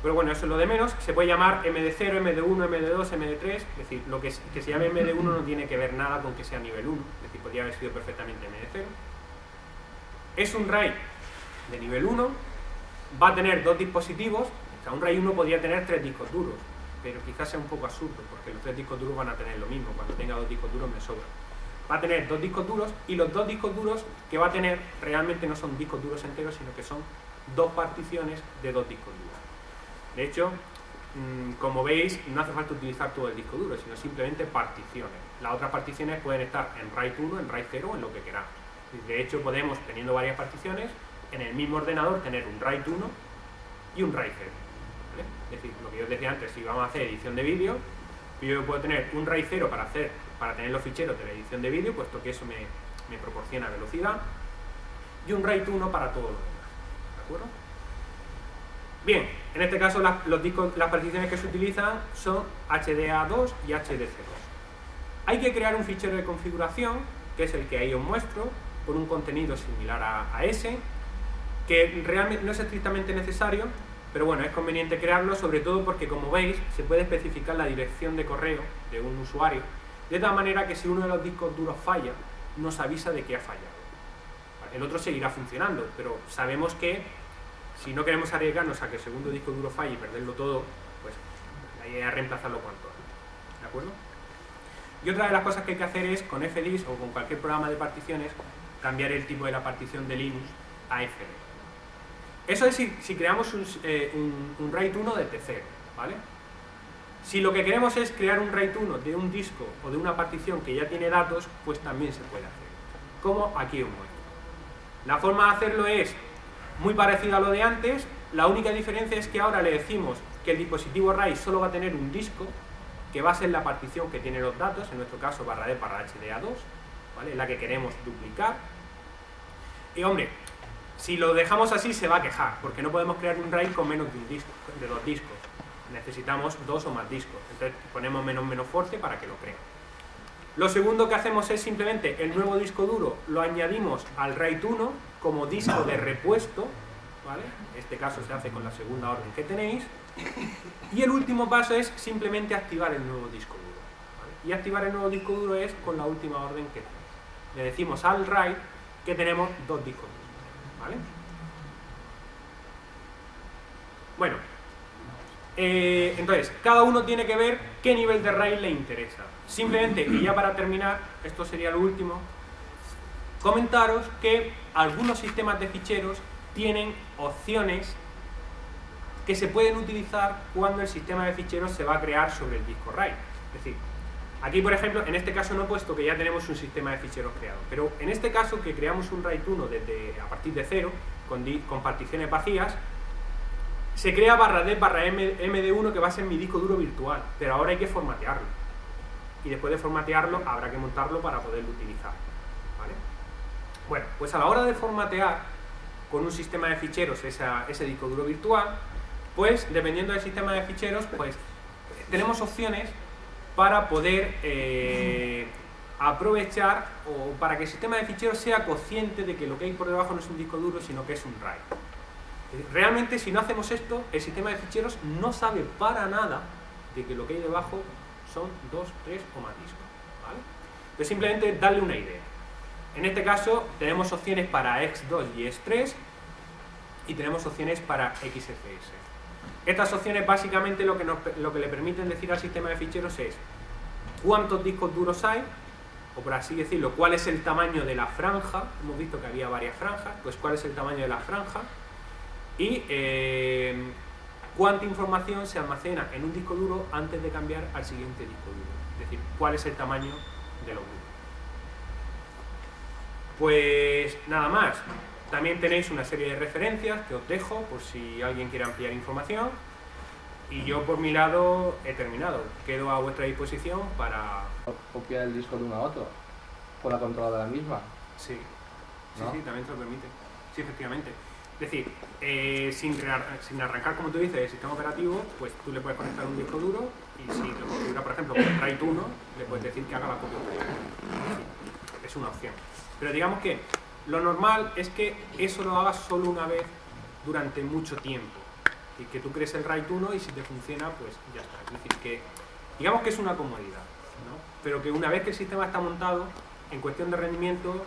pero bueno, eso es lo de menos, se puede llamar MD0, MD1, MD2, MD3, es decir, lo que, que se llame MD1 no tiene que ver nada con que sea nivel 1, es decir, podría haber sido perfectamente MD0. Es un RAID de nivel 1, va a tener dos dispositivos, un RAID 1 podría tener tres discos duros, pero quizás sea un poco absurdo, porque los tres discos duros van a tener lo mismo, cuando tenga dos discos duros me sobra. Va a tener dos discos duros y los dos discos duros que va a tener realmente no son discos duros enteros, sino que son dos particiones de dos discos duros. De hecho, mm, como veis, no hace falta utilizar todo el disco duro, sino simplemente particiones. Las otras particiones pueden estar en RAID 1, en RAID 0 o en lo que queramos. De hecho, podemos, teniendo varias particiones, en el mismo ordenador tener un RAID 1 y un RAID 0. Es decir, lo que yo os decía antes, si vamos a hacer edición de vídeo, yo puedo tener un RAID 0 para, hacer, para tener los ficheros de la edición de vídeo, puesto que eso me, proporciona velocidad, y un RAID 1 para todo lo demás. ¿De acuerdo? Bien, en este caso los discos, las particiones que se utilizan son HDA2 y HDC2. Hay que crear un fichero de configuración, que es el que ahí os muestro, con un contenido similar a, a ese, que realmente no es estrictamente necesario, pero bueno, es conveniente crearlo, sobre todo porque, como veis, se puede especificar la dirección de correo de un usuario, de tal manera que si uno de los discos duros falla, nos avisa de que ha fallado. El otro seguirá funcionando, pero sabemos que si no queremos arriesgarnos a que el segundo disco duro falle y perderlo todo, pues la idea es reemplazarlo cuanto antes. ¿De acuerdo? Y otra de las cosas que hay que hacer es, con FDIS o con cualquier programa de particiones, cambiar el tipo de la partición de Linux a FD. Eso es si, creamos eh, un, RAID 1 de T0, ¿vale? Si lo que queremos es crear un RAID 1 de un disco o de una partición que ya tiene datos, pues también se puede hacer. Como aquí os muestro. La forma de hacerlo es muy parecida a lo de antes, la única diferencia es que ahora le decimos que el dispositivo RAID solo va a tener un disco, que va a ser la partición que tiene los datos, en nuestro caso barra D barra HDA2, ¿vale? la que queremos duplicar. Y hombre, si lo dejamos así se va a quejar, porque no podemos crear un RAID con menos de un disco, de dos discos. Necesitamos dos o más discos. Entonces ponemos menos menos force para que lo cree. Lo segundo que hacemos es simplemente el nuevo disco duro lo añadimos al RAID 1 como disco de repuesto, ¿vale? En este caso se hace con la segunda orden que tenéis. Y el último paso es simplemente activar el nuevo disco duro. Y activar el nuevo disco duro es con la última orden que tenéis. Le decimos al RAID que tenemos dos discos duros. ¿Vale? Bueno, eh, entonces, cada uno tiene que ver qué nivel de RAID le interesa. Simplemente, y ya para terminar, esto sería lo último, comentaros que algunos sistemas de ficheros tienen opciones que se pueden utilizar cuando el sistema de ficheros se va a crear sobre el disco RAID. Es decir, aquí por ejemplo, en este caso no he puesto que ya tenemos un sistema de ficheros creado, pero en este caso que creamos un RAID 1 desde, a partir de cero, con, particiones vacías, se crea barra D barra M, MD1 que va a ser mi disco duro virtual, pero ahora hay que formatearlo. Y después de formatearlo habrá que montarlo para poderlo utilizar. Bueno, pues a la hora de formatear con un sistema de ficheros ese disco duro virtual, pues dependiendo del sistema de ficheros, pues tenemos opciones para poder eh, aprovechar o para que el sistema de ficheros sea consciente de que lo que hay por debajo no es un disco duro, sino que es un RAID. Realmente si no hacemos esto, el sistema de ficheros no sabe para nada de que lo que hay debajo son dos, tres o más discos. ¿vale? Simplemente darle una idea. En este caso tenemos opciones para X2 y X3 y tenemos opciones para XFS. Estas opciones básicamente lo que, lo que le permiten decir al sistema de ficheros es cuántos discos duros hay, o por así decirlo, cuál es el tamaño de la franja, hemos visto que había varias franjas, pues cuál es el tamaño de la franja, y eh, cuánta información se almacena en un disco duro antes de cambiar al siguiente disco duro. Es decir, cuál es el tamaño de los grupos. Pues nada más. También tenéis una serie de referencias que os dejo por si alguien quiere ampliar información. Y yo por mi lado he terminado. Quedo a vuestra disposición para... Copiar el disco de uno a otro, con la controladora misma. Sí, sí, sí, también te lo permite. Sí, efectivamente. Es decir, eh, sin, sin, arrancar, como tú dices, el sistema operativo, pues tú le puedes conectar un disco duro y si lo configura, por ejemplo, con RAID 1, le puedes decir que haga la copia Es una opción. Pero digamos que lo normal es que eso lo hagas solo una vez durante mucho tiempo. Y que tú crees el RAID 1 y si te funciona, pues ya está. Que digamos que es una comodidad, ¿no? Pero que una vez que el sistema está montado, en cuestión de rendimiento,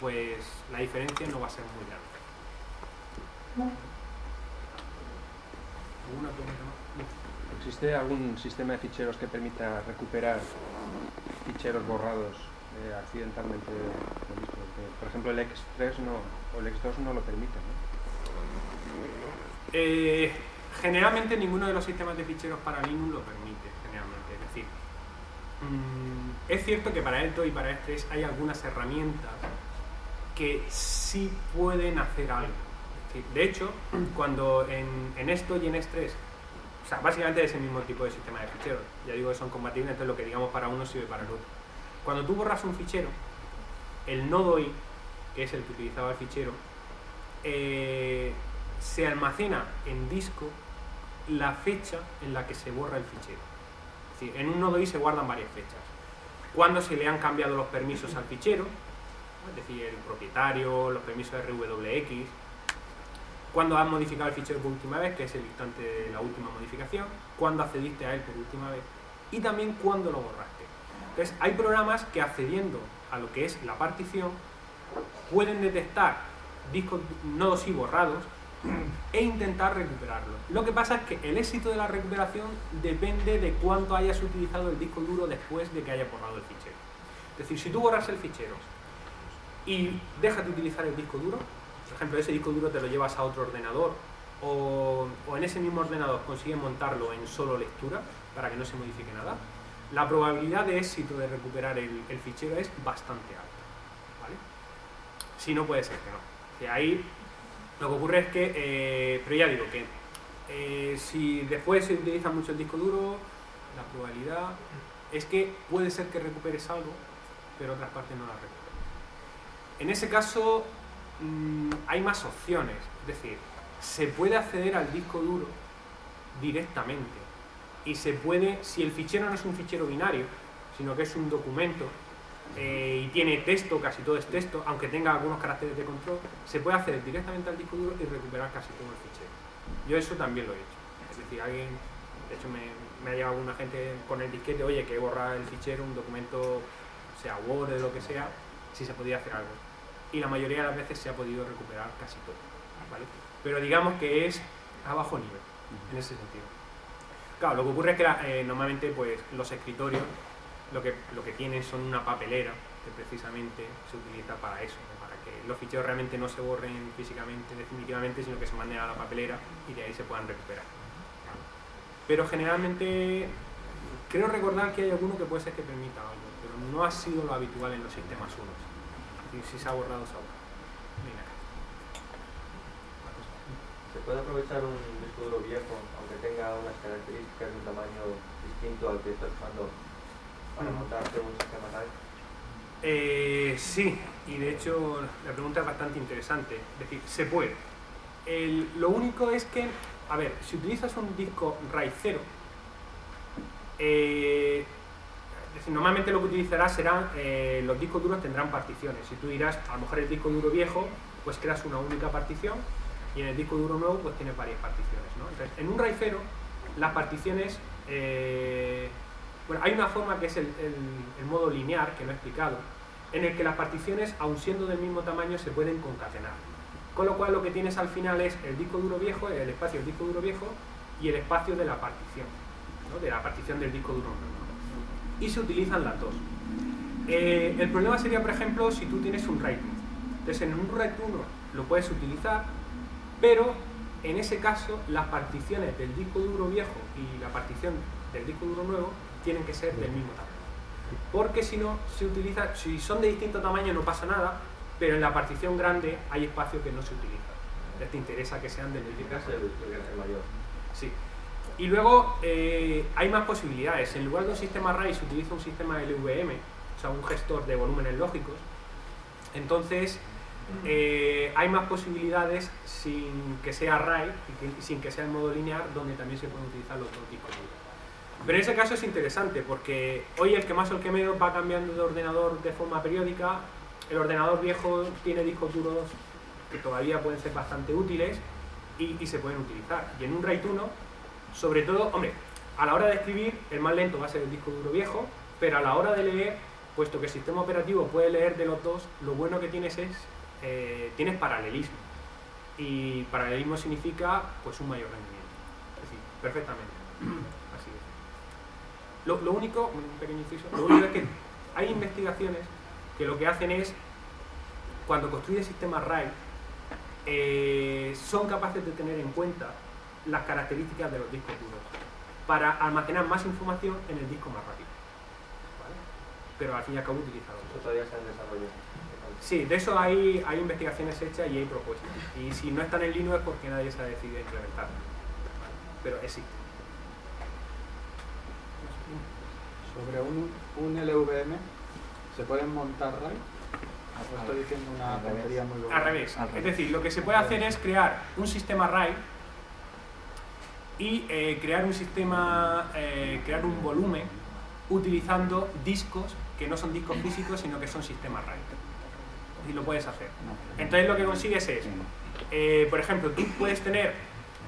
pues la diferencia no va a ser muy grande. ¿Existe algún sistema de ficheros que permita recuperar ficheros borrados eh, accidentalmente Por ejemplo, el X3 no, o el X2 no lo permite, eh, generalmente ninguno de los sistemas de ficheros para Linux lo permite, generalmente. Es decir, mm, es cierto que para esto y para X3 hay algunas herramientas que sí pueden hacer algo de hecho, cuando en, esto y en S3, o sea, básicamente es el mismo tipo de sistema de ficheros, ya digo que son compatibles, entonces lo que digamos para uno sirve para el otro. Cuando tú borras un fichero, el nodo i, que es el que utilizaba el fichero, eh, se almacena en disco la fecha en la que se borra el fichero. Es en un nodo i se guardan varias fechas. Cuando se le han cambiado los permisos al fichero, es decir, el propietario, los permisos RWX, cuando has modificado el fichero por última vez, que es el instante de la última modificación, cuando accediste a él por última vez y también cuando lo borraste. Entonces, hay programas que accediendo a lo que es la partición pueden detectar discos nodos y borrados e intentar recuperarlo. Lo que pasa es que el éxito de la recuperación depende de cuánto hayas utilizado el disco duro después de que hayas borrado el fichero. Es decir, si tú borras el fichero y dejas de utilizar el disco duro, por ejemplo, ese disco duro te lo llevas a otro ordenador o, en ese mismo ordenador consigues montarlo en solo lectura para que no se modifique nada, la probabilidad de éxito de recuperar el, fichero es bastante alta. ¿vale? Si no, puede ser que no. Ahí lo que ocurre es que, eh, pero ya digo que eh, si después se utiliza mucho el disco duro, La probabilidad es que puede ser que recuperes algo, pero otras partes no las recuperes. En ese caso mm, hay más opciones, es decir, se puede acceder al disco duro directamente y se puede, si el fichero no es un fichero binario, sino que es un documento eh, y tiene texto, casi todo es texto, aunque tenga algunos caracteres de control, se puede acceder directamente al disco duro y recuperar casi todo el fichero. Yo eso también lo he hecho. Es decir, alguien, de hecho me, ha llegado alguna gente con el disquete, oye, que he borrado el fichero, un documento, sea Word o lo que sea, si se podía hacer algo. Y la mayoría de las veces se ha podido recuperar casi todo. ¿vale? Pero digamos que es a bajo nivel, en ese sentido. Claro, lo que ocurre es que eh, normalmente pues, los escritorios lo que, lo que tienen son una papelera que precisamente se utiliza para eso, para que los ficheros realmente no se borren físicamente, definitivamente, sino que se manden a la papelera y de ahí se puedan recuperar. Pero generalmente creo recordar que hay alguno que puede ser que permita algo, pero no ha sido lo habitual en los sistemas unos. Si se ha borrado, se ha borrado. ¿Se puede aprovechar un disco duro viejo, tenga unas características de un tamaño distinto al que estás usando para montarte un sistema RAID? Eh, sí, y de hecho la pregunta es bastante interesante. Es decir, se puede. El- lo único es que, a ver, si utilizas un disco RAID 0, eh, es decir, normalmente lo que utilizarás serán, eh, los discos duros tendrán particiones. Si tú dirás, a lo mejor el disco duro viejo, pues creas una única partición y en el disco duro nuevo pues tiene varias particiones. ¿no? En un RAID 0, las particiones, eh, bueno, hay una forma que es el, modo lineal, que no he explicado, en el que las particiones, aun siendo del mismo tamaño, se pueden concatenar. Con lo cual lo que tienes al final es el disco duro viejo, el espacio del disco duro viejo y el espacio de la partición, ¿no? de la partición del disco duro nuevo. Y se utilizan las dos. Eh, el problema sería, por ejemplo, si tú tienes un RAID 1. Entonces en un RAID 1 lo puedes utilizar, pero en ese caso las particiones del disco duro viejo y la partición del disco duro nuevo tienen que ser del mismo tamaño. Porque si no, se utiliza, si son de distinto tamaño no pasa nada, pero en la partición grande hay espacio que no se utiliza. Entonces te interesa que sean del mismo tamaño. el mayor. Sí. Y luego eh, hay más posibilidades. En lugar de un sistema RAID se utiliza un sistema LVM, o sea, un gestor de volúmenes lógicos. Entonces, eh, hay más posibilidades sin que sea RAID y sin que sea en modo lineal, donde también se pueden utilizar los dos duros. Pero en ese caso es interesante porque hoy el que más o el que menos va cambiando de ordenador de forma periódica. El ordenador viejo tiene discos duros que todavía pueden ser bastante útiles y, y se pueden utilizar. Y en un RAID 1, sobre todo, hombre, a la hora de escribir el más lento va a ser el disco duro viejo, pero a la hora de leer, puesto que el sistema operativo puede leer de los dos, lo bueno que tienes es, eh, tienes paralelismo. Y paralelismo significa pues un mayor rendimiento. Es decir, perfectamente. *clears throat* Así es. Lo, único, un pequeño inciso, lo único es que hay investigaciones que lo que hacen es, cuando construyen sistemas RAID, eh, son capaces de tener en cuenta las características de los discos duros para almacenar más información en el disco más rápido. Pero al fin y al cabo utilizado. Eso todavía está en desarrollo. Sí, de eso hay, hay investigaciones hechas y hay propuestas. Y si no están en Linux es porque nadie se ha decidido a implementar. Pero existe. Sobre un, un LVM, ¿se pueden montar RAID? ¿O estoy diciendo una Al revés. tontería muy gorda? Al revés. Al Es decir, lo que se puede hacer es crear un sistema RAID y eh, crear un sistema, eh, crear un volumen utilizando discos que no son discos físicos, sino que son sistemas RAID. Y lo puedes hacer. Entonces lo que consigues es, eh, por ejemplo, tú puedes tener,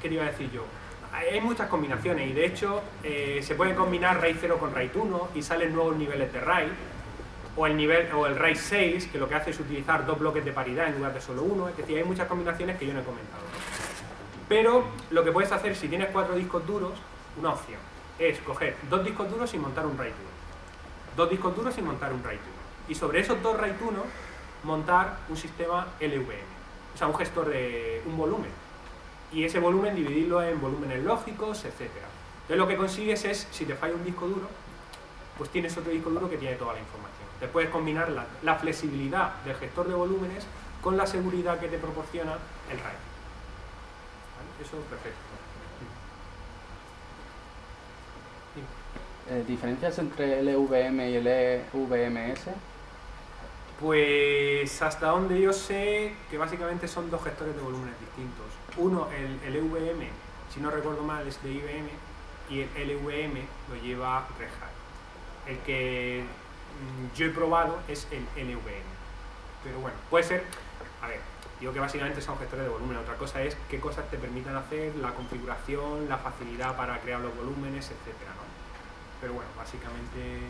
¿qué te iba a decir yo? Hay muchas combinaciones y de hecho eh, se pueden combinar RAID 0 con RAID 1 y salen nuevos niveles de RAID o el nivel o el RAID 6 que lo que hace es utilizar dos bloques de paridad en lugar de solo uno, es decir, hay muchas combinaciones que yo no he comentado. Pero lo que puedes hacer si tienes cuatro discos duros, una opción es coger dos discos duros y montar un RAID 1. Dos discos duros y montar un RAID 1. Y sobre esos dos RAID 1 montar un sistema LVM, o sea, un gestor de un volumen. Y ese volumen dividirlo en volúmenes lógicos, etc. Entonces lo que consigues es, si te falla un disco duro, pues tienes otro disco duro que tiene toda la información. Te puedes combinar la, la flexibilidad del gestor de volúmenes con la seguridad que te proporciona el RAID. Eso es perfecto. Eh, ¿Diferencias entre el EVM y el EVMS? Pues hasta donde yo sé que básicamente son dos gestores de volúmenes distintos. Uno, el, el EVM, si no recuerdo mal, es de IBM y el LVM lo lleva Red Hat. El que mm, yo he probado es el LVM. Pero bueno, puede ser, a ver, digo que básicamente son gestores de volumen. Otra cosa es qué cosas te permitan hacer, la configuración, la facilidad para crear los volúmenes, etcétera, ¿no? Pero bueno, básicamente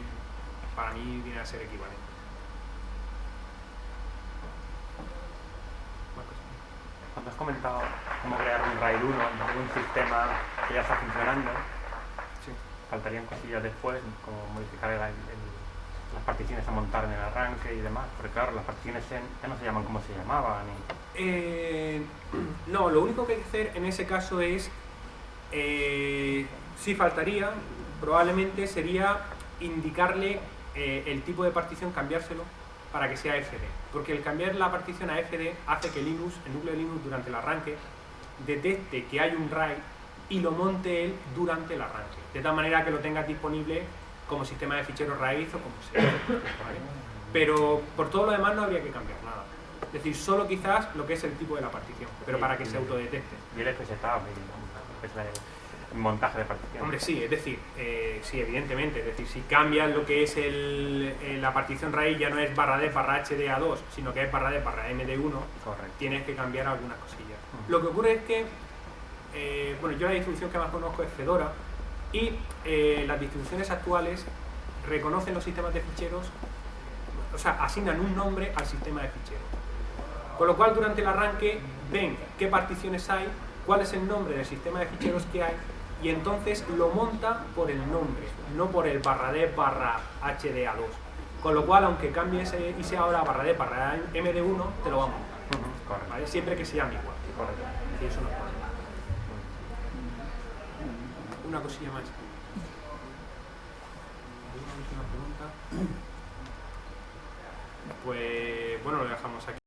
para mí viene a ser equivalente. Más cosas. Cuando has comentado cómo crear un RAID 1 en un sistema que ya está funcionando, Sí. faltarían cosillas después, como modificar el- el- las particiones a montar en el arranque y demás, porque claro, las particiones ya ya no se llaman como se llamaban. y- Eh, *clears throat* no, lo único que hay que hacer en ese caso es, eh, si faltaría, probablemente sería indicarle eh, el tipo de partición, cambiárselo para que sea FD. Porque el cambiar la partición a FD hace que Linux, el núcleo de Linux durante el arranque, detecte que hay un RAID y lo monte él durante el arranque. De tal manera que lo tengas disponible como sistema de ficheros raíz o como sea. ¿vale? Pero por todo lo demás no habría que cambiar nada. Es decir, solo quizás lo que es el tipo de la partición, pero para que se autodetecte. Y el FSTAB, y, pues, la- el montaje de particiones. Hombre, sí, es decir, eh, sí, evidentemente. Es decir, si cambias lo que es el, la partición raíz, ya no es barra D barra HDA2, sino que es barra D barra MD1, Correcto. tienes que cambiar algunas cosillas. Lo que ocurre es que, eh, bueno, yo la distribución que más conozco es Fedora y eh, las distribuciones actuales reconocen los sistemas de ficheros, o sea, asignan un nombre al sistema de ficheros. Con lo cual, durante el arranque, ven qué particiones hay, cuál es el nombre del sistema de ficheros que hay y entonces lo monta por el nombre, no por el barra D barra HDA2. Con lo cual, aunque cambie ese y sea ahora barra D barra MD1, te lo va a montar. Ujú, Correcto. ¿vale? Siempre que se llame igual. correcto. Sí, eso no es. Una cosilla más. ¿Alguna última pregunta? *clears throat* Pues bueno, lo dejamos aquí.